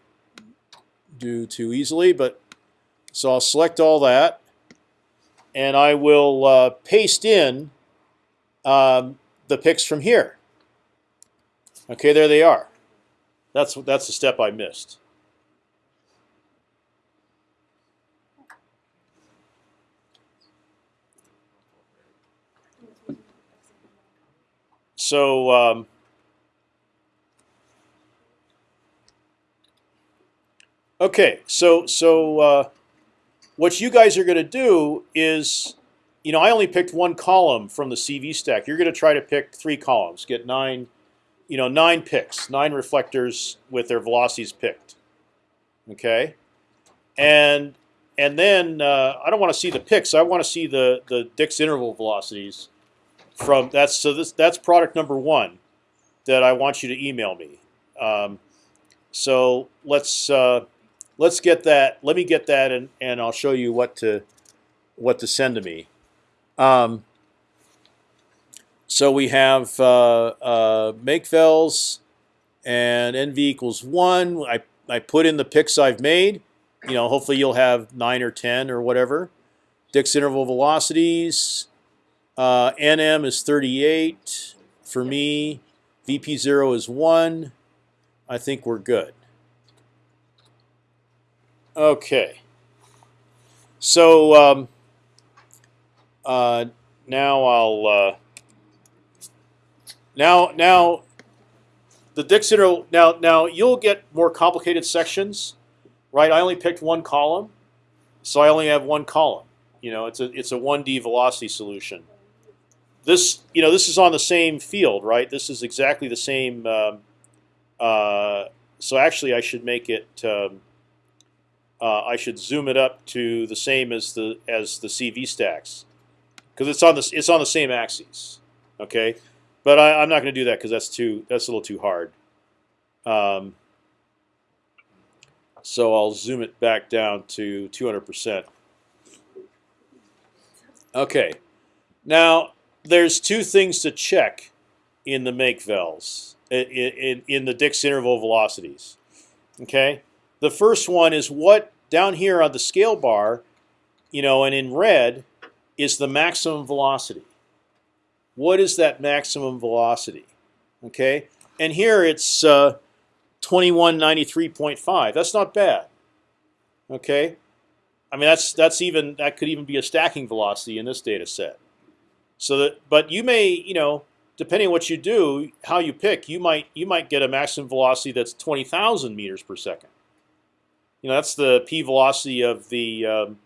do too easily. But so I'll select all that, and I will uh, paste in um, the picks from here. Okay, there they are. That's that's the step I missed. So um, okay, so so uh, what you guys are going to do is, you know, I only picked one column from the CV stack. You're going to try to pick three columns, get nine, you know, nine picks, nine reflectors with their velocities picked. Okay, and and then uh, I don't want to see the picks. I want to see the the Dix interval velocities from that's so this that's product number one that I want you to email me. Um, so let's uh, let's get that. Let me get that, and and I'll show you what to what to send to me. Um, so we have uh, uh, and nv equals one. I I put in the picks I've made. You know, hopefully you'll have nine or ten or whatever. Dix interval velocities. Uh, nm is 38 for me. VP0 is one. I think we're good. Okay. So um, uh, now I'll uh, now now the Dix interval now now you'll get more complicated sections, right? I only picked one column, so I only have one column. You know, it's a it's a one D velocity solution. This you know this is on the same field, right? This is exactly the same. Um, uh, so actually, I should make it. Um, uh, I should zoom it up to the same as the as the CV stacks, because it's on the it's on the same axes. Okay, but I, I'm not going to do that because that's too that's a little too hard. Um, so I'll zoom it back down to 200 percent. Okay, now there's two things to check in the make vels in, in, in the Dix interval velocities. Okay, the first one is what down here on the scale bar, you know, and in red is the maximum velocity. What is that maximum velocity? Okay, and here it's uh, 2193.5. That's not bad. Okay, I mean that's that's even that could even be a stacking velocity in this data set. So that, but you may, you know, depending what you do, how you pick, you might you might get a maximum velocity that's 20,000 meters per second. You know, that's the p velocity of the. Um,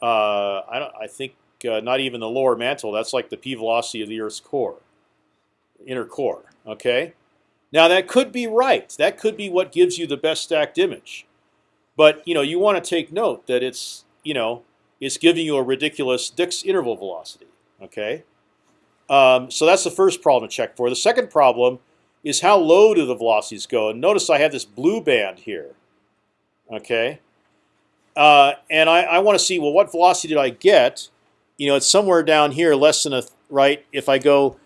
uh, I don't. I think uh, not even the lower mantle. That's like the p velocity of the Earth's core, inner core. Okay. Now that could be right. That could be what gives you the best stacked image. But you know, you want to take note that it's you know it's giving you a ridiculous Dix interval velocity. Okay. Um, so that's the first problem to check for. The second problem is how low do the velocities go? And notice I have this blue band here. Okay. Uh, and I, I want to see well what velocity did I get? You know, it's somewhere down here, less than a right. If I go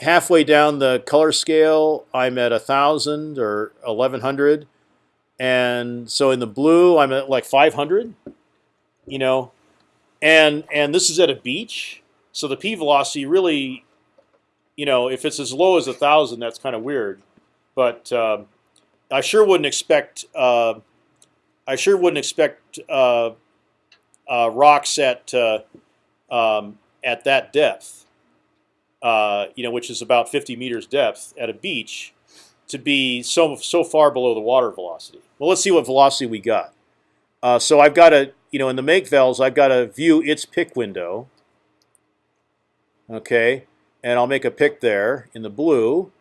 halfway down the color scale, I'm at a thousand or eleven hundred, and so in the blue, I'm at like five hundred. You know, and and this is at a beach, so the p velocity really, you know, if it's as low as a thousand, that's kind of weird. But uh, I sure wouldn't expect. Uh, I sure wouldn't expect uh, uh rocks at uh, um, at that depth. uh, you know, which is about 50 meters depth at a beach, to be so so far below the water velocity. Well, let's see what velocity we got. Uh, so I've got a, you know, in the make vels, I've got to view its pick window. Okay, and I'll make a pick there in the blue,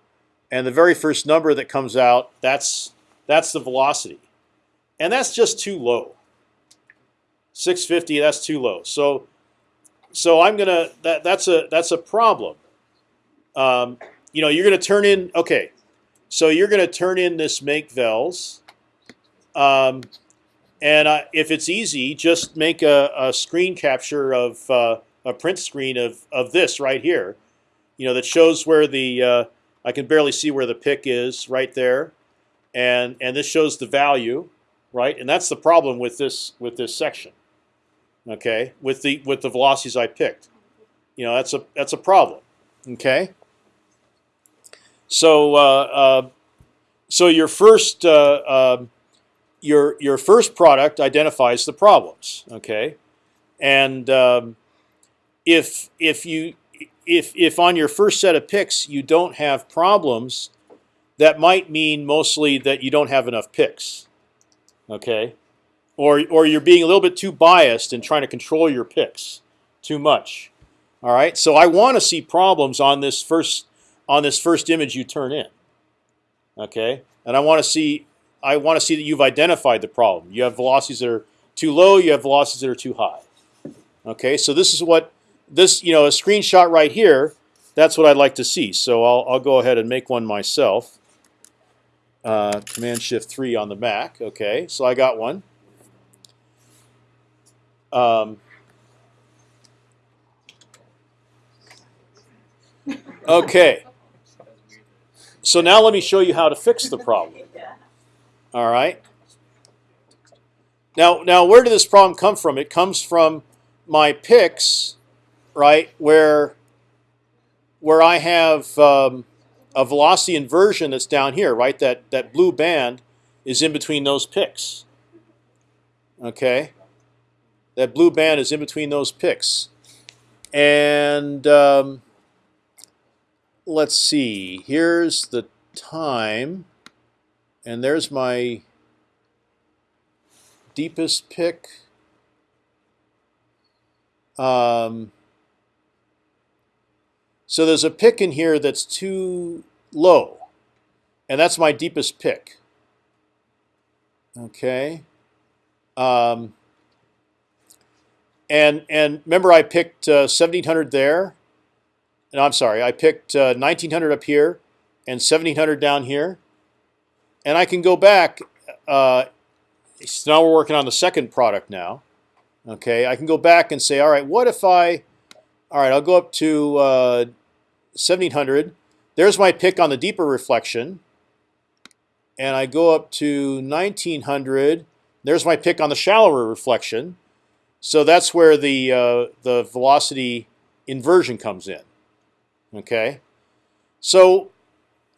and the very first number that comes out, that's that's the velocity, and that's just too low. 650, that's too low. So, so I'm gonna that that's a that's a problem. Um, you know, you're gonna turn in okay. So you're gonna turn in this make vels. Um, and if it's easy, just make a, a screen capture of uh, a print screen of, of this right here. You know that shows where the uh, I can barely see where the pick is right there, and and this shows the value, right? And that's the problem with this with this section. Okay, with the with the velocities I picked, you know that's a that's a problem. Okay. So uh, uh, so your first uh, um, your your first product identifies the problems. Okay, and um, if if you if if on your first set of picks you don't have problems, that might mean mostly that you don't have enough picks. Okay, or or you're being a little bit too biased and trying to control your picks too much. All right, so I want to see problems on this first on this first image you turn in. Okay, and I want to see I want to see that you've identified the problem. You have velocities that are too low. You have velocities that are too high. Okay, so this is what this you know a screenshot right here. That's what I'd like to see. So I'll I'll go ahead and make one myself. Uh, Command Shift three on the Mac. Okay, so I got one. Um, okay. So now let me show you how to fix the problem. All right. Now, now, where did this problem come from? It comes from my picks, right? Where, where I have um, a velocity inversion that's down here, right? That that blue band is in between those picks. Okay. That blue band is in between those picks, and um, let's see. Here's the time. And there's my deepest pick. Um, so there's a pick in here that's too low, and that's my deepest pick. Okay. Um, and and remember, I picked uh, 1700 there. No, I'm sorry, I picked uh, 1900 up here and 1700 down here and I can go back. Uh, so now we're working on the second product now. Okay, I can go back and say, all right, what if I, all right, I'll go up to uh, 1700. There's my pick on the deeper reflection. And I go up to 1900. There's my pick on the shallower reflection. So that's where the uh, the velocity inversion comes in. Okay, so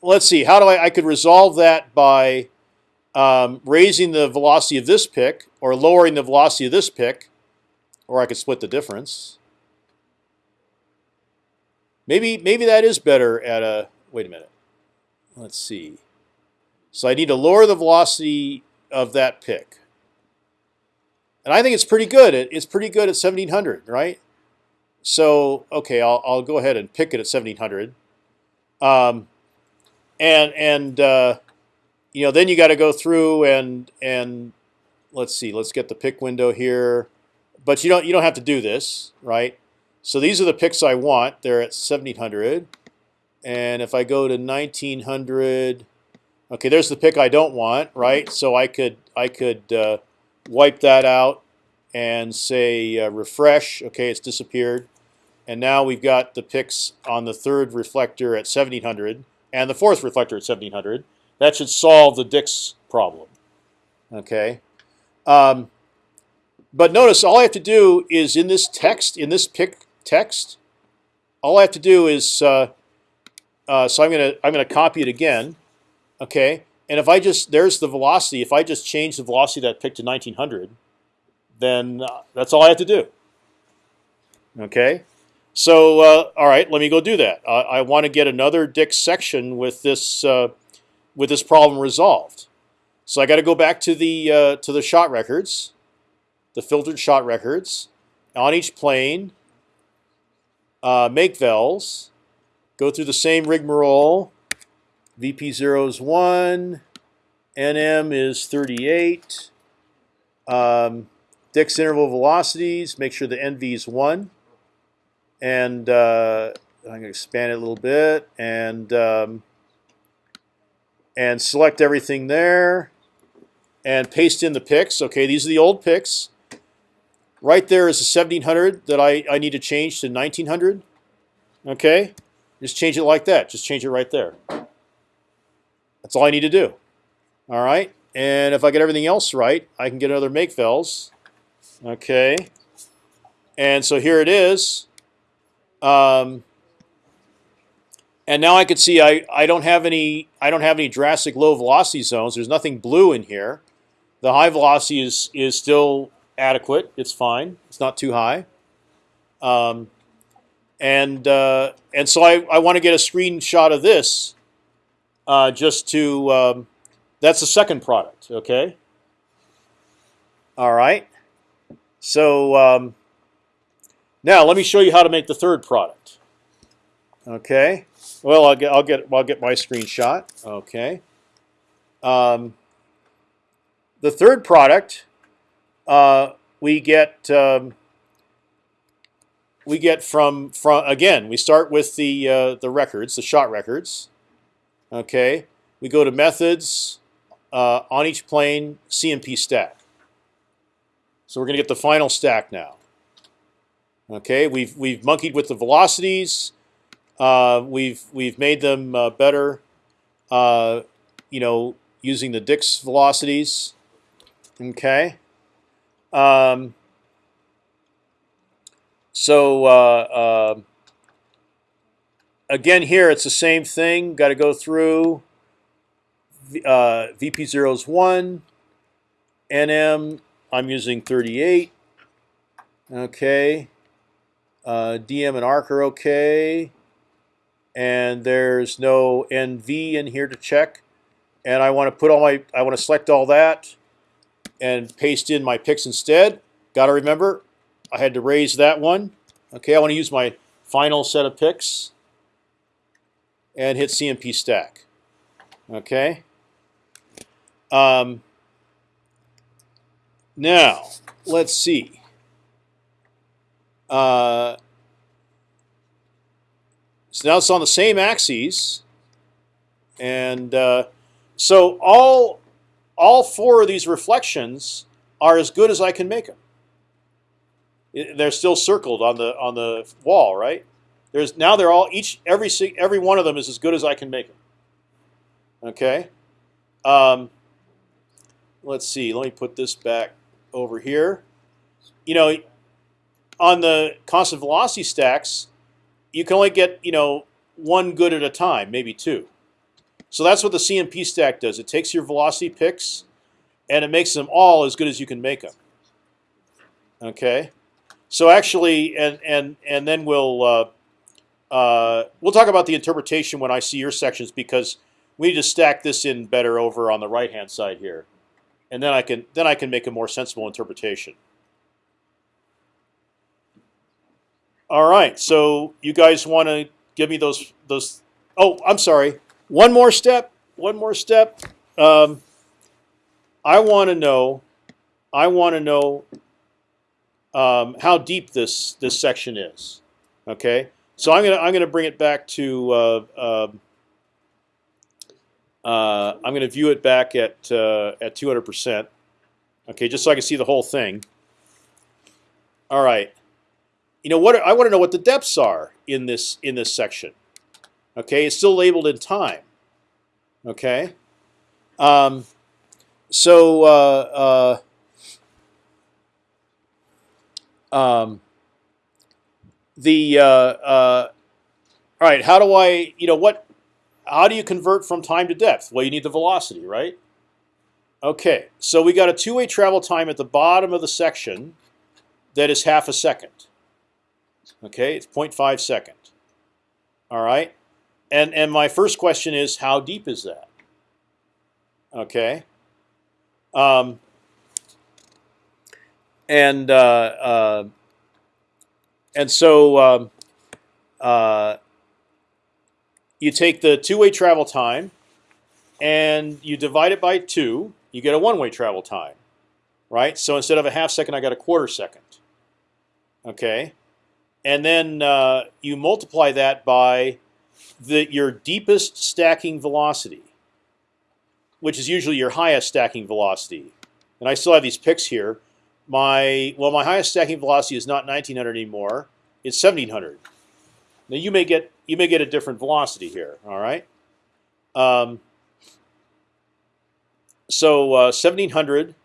let's see, how do I, I could resolve that by um, raising the velocity of this pick or lowering the velocity of this pick, or I could split the difference. Maybe, maybe that is better at a, wait a minute, let's see. So I need to lower the velocity of that pick. And I think it's pretty good. it's pretty good at 1700, right? So, okay, I'll, I'll go ahead and pick it at 1700. Um, and and uh, you know then you got to go through and and let's see let's get the pick window here but you don't you don't have to do this right so these are the picks I want they're at 1700 and if I go to 1900 okay there's the pick I don't want right so I could I could uh, wipe that out and say uh, refresh okay it's disappeared and now we've got the picks on the third reflector at 1700 and the fourth reflector at 1700. That should solve the Dix problem. Okay. Um, but notice all I have to do is in this text, in this pick text, all I have to do is uh, uh, so I'm gonna I'm gonna copy it again, okay. And if I just there's the velocity. If I just change the velocity of that pick to 1900, then uh, that's all I have to do. Okay. So uh, all right, let me go do that. I, I want to get another Dix section with this uh, with this problem resolved. So I got to go back to the uh, to the shot records, the filtered shot records, on each plane. Uh, make vels, go through the same rigmarole. VP0 is one, NM is 38. Um, Dix interval velocities. Make sure the NV is one, and uh, I'm going to expand it a little bit and um, and select everything there, and paste in the picks. Okay, these are the old picks. Right there is a 1700 that I, I need to change to 1900. Okay, just change it like that. Just change it right there. That's all I need to do. All right, and if I get everything else right, I can get another make vels. Okay, and so here it is. Um, and now I can see I, I don't have any I don't have any drastic low velocity zones. There's nothing blue in here. The high velocity is is still adequate. It's fine. It's not too high. Um, and uh, and so I, I want to get a screenshot of this uh, just to um, that's the second product. Okay. All right. So um, now let me show you how to make the third product. Okay. Well, I'll get I'll get I'll get my screenshot. Okay. Um, the third product, uh, we get um, we get from from again. We start with the uh, the records, the shot records. Okay. We go to methods uh, on each plane, CMP stack. So we're going to get the final stack now. Okay, we've we've monkeyed with the velocities. Uh, we've we've made them uh, better. Uh, you know, using the Dix velocities. Okay. Um, so uh, uh, again, here it's the same thing. Got to go through. Uh, VP0 is one. NM I'm using 38. Okay. Uh, DM and arc are okay. And there's no NV in here to check. And I want to put all my, I want to select all that and paste in my picks instead. Got to remember, I had to raise that one. Okay, I want to use my final set of picks and hit CMP stack. Okay. Um, now, let's see. Uh, so now it's on the same axes, and uh, so all all four of these reflections are as good as I can make them. They're still circled on the on the wall, right? There's now they're all each every every one of them is as good as I can make them. Okay. Um, let's see. Let me put this back over here. You know, on the constant velocity stacks, you can only get you know one good at a time, maybe two. So that's what the CMP stack does. It takes your velocity picks, and it makes them all as good as you can make them. Okay, so actually, and and and then we'll uh, uh, we'll talk about the interpretation when I see your sections because we need to stack this in better over on the right hand side here and then I can then I can make a more sensible interpretation. All right, so you guys want to give me those those? Oh, I'm sorry. One more step. One more step. Um, I want to know. I want to know um, how deep this this section is. Okay, so I'm gonna I'm gonna bring it back to. Uh, uh, uh, I'm going to view it back at uh, at 200 percent. Okay, just so I can see the whole thing. All right. You know what? I want to know what the depths are in this in this section. Okay, it's still labeled in time. Okay. Um, so uh, uh, um, the uh, uh, all right. How do I? You know what? How do you convert from time to depth? Well, you need the velocity, right? Okay, so we got a two-way travel time at the bottom of the section that is half a second. Okay, it's 0.5 second. All right, and and my first question is how deep is that? Okay. Um, and uh, uh, and so um, uh, you take the two-way travel time and you divide it by two. You get a one-way travel time, right? So instead of a half second, I got a quarter second. Okay, and then uh, you multiply that by the your deepest stacking velocity, which is usually your highest stacking velocity. And I still have these picks here. My well, my highest stacking velocity is not 1900 anymore. It's 1700. Now you may get you may get a different velocity here. All right. Um, so uh, 1700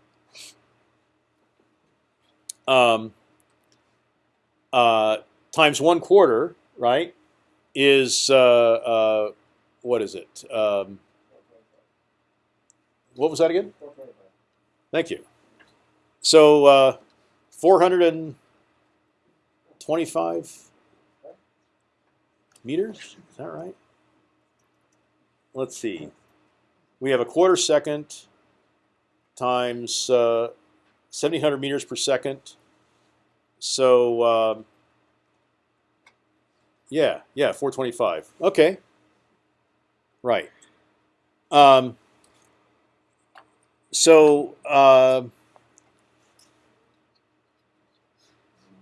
um, uh, times one quarter, right, is uh, uh, what is it? Um, what was that again? Thank you. So uh, 425 meters. Is that right? Let's see. We have a quarter second times uh, 1700 meters per second. So um, yeah, yeah, 425. Okay. Right. Um, so uh,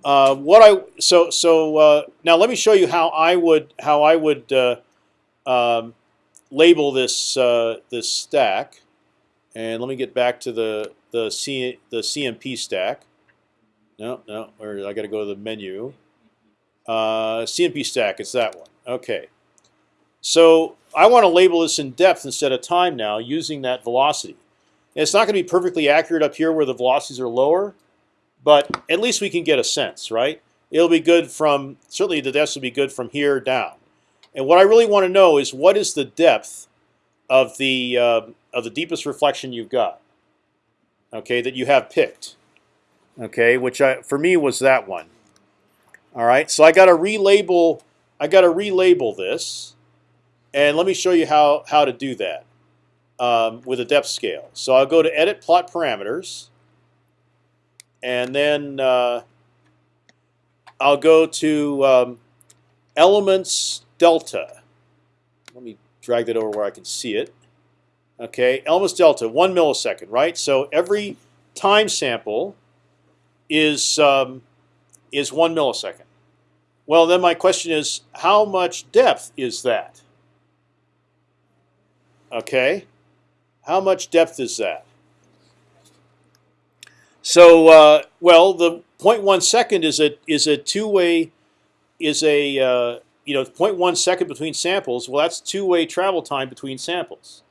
uh, what I so so uh, now let me show you how I would how I would uh, um, label this uh, this stack, and let me get back to the the C the CMP stack. No, no, or I got to go to the menu. Uh, CMP stack, it's that one. Okay. So I want to label this in depth instead of time now using that velocity. And it's not going to be perfectly accurate up here where the velocities are lower, but at least we can get a sense, right? It'll be good from certainly the depths will be good from here down. And what I really want to know is what is the depth of the uh, of the deepest reflection you've got. Okay, that you have picked. Okay, which I, for me was that one. All right, so I got to relabel. I got to relabel this, and let me show you how how to do that um, with a depth scale. So I'll go to Edit Plot Parameters, and then uh, I'll go to um, Elements Delta. Let me drag that over where I can see it. Okay, Elements Delta, one millisecond, right? So every time sample is um, is one millisecond. Well, then my question is, how much depth is that? Okay, how much depth is that? So, uh, well, the 0.1 second is a is a two way is a uh, you know 0.1 second between samples. Well, that's two way travel time between samples.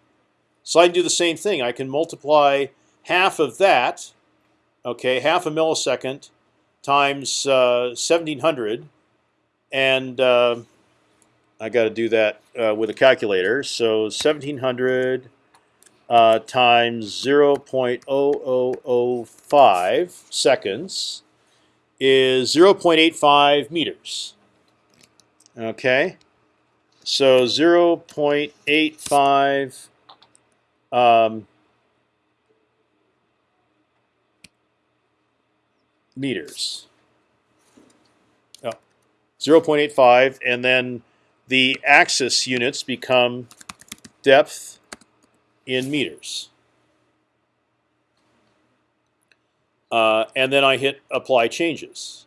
So I can do the same thing. I can multiply half of that, okay, half a millisecond times uh, 1700, and uh, I got to do that uh, with a calculator. So 1700 uh, times 0.0005 seconds is 0.85 meters. Okay, so 0.85 um, meters. Oh, 0.85, and then the axis units become depth in meters. Uh, and then I hit apply changes.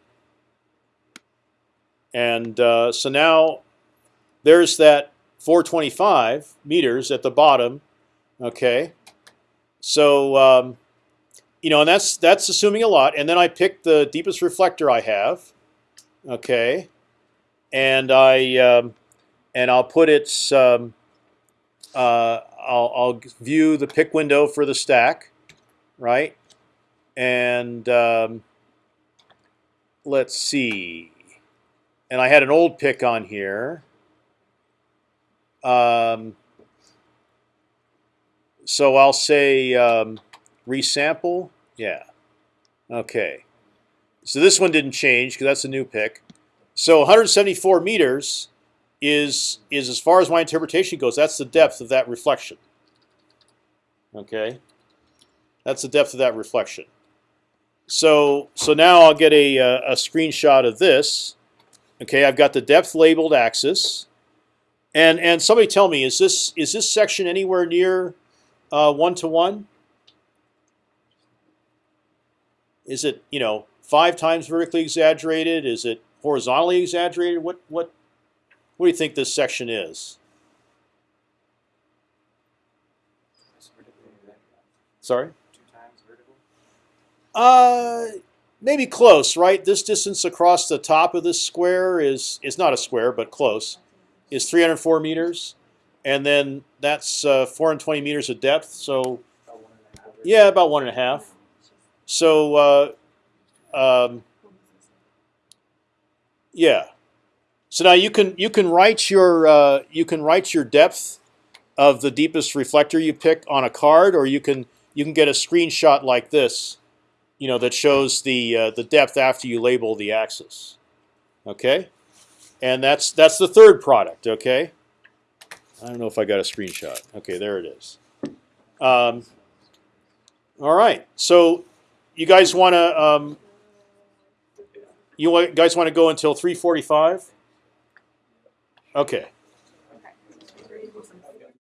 And uh, so now there's that 425 meters at the bottom. Okay, so um, you know, and that's that's assuming a lot. And then I pick the deepest reflector I have. Okay, and I um, and I'll put its um, uh, I'll, I'll view the pick window for the stack, right? And um, let's see. And I had an old pick on here. Um, so I'll say um, resample. Yeah. Okay. So this one didn't change because that's a new pick. So 174 meters is is as far as my interpretation goes. That's the depth of that reflection. Okay, that's the depth of that reflection. So so now I'll get a uh, a screenshot of this. Okay, I've got the depth labeled axis, and and somebody tell me is this is this section anywhere near uh, one to one? Is it you know five times vertically exaggerated? Is it horizontally exaggerated? What what what do you think this section is? Sorry. Two times vertical. Uh, maybe close, right? This distance across the top of this square is is not a square, but close. Is 304 meters, and then that's uh, 420 meters of depth. So About yeah, about one and a half. So uh, um, yeah. So now you can you can write your uh, you can write your depth of the deepest reflector you pick on a card, or you can you can get a screenshot like this, you know, that shows the uh, the depth after you label the axis. Okay, and that's that's the third product. Okay, I don't know if I got a screenshot. Okay, there it is. Um, all right, so you guys want to um, you guys want to go until 3:45? Okay.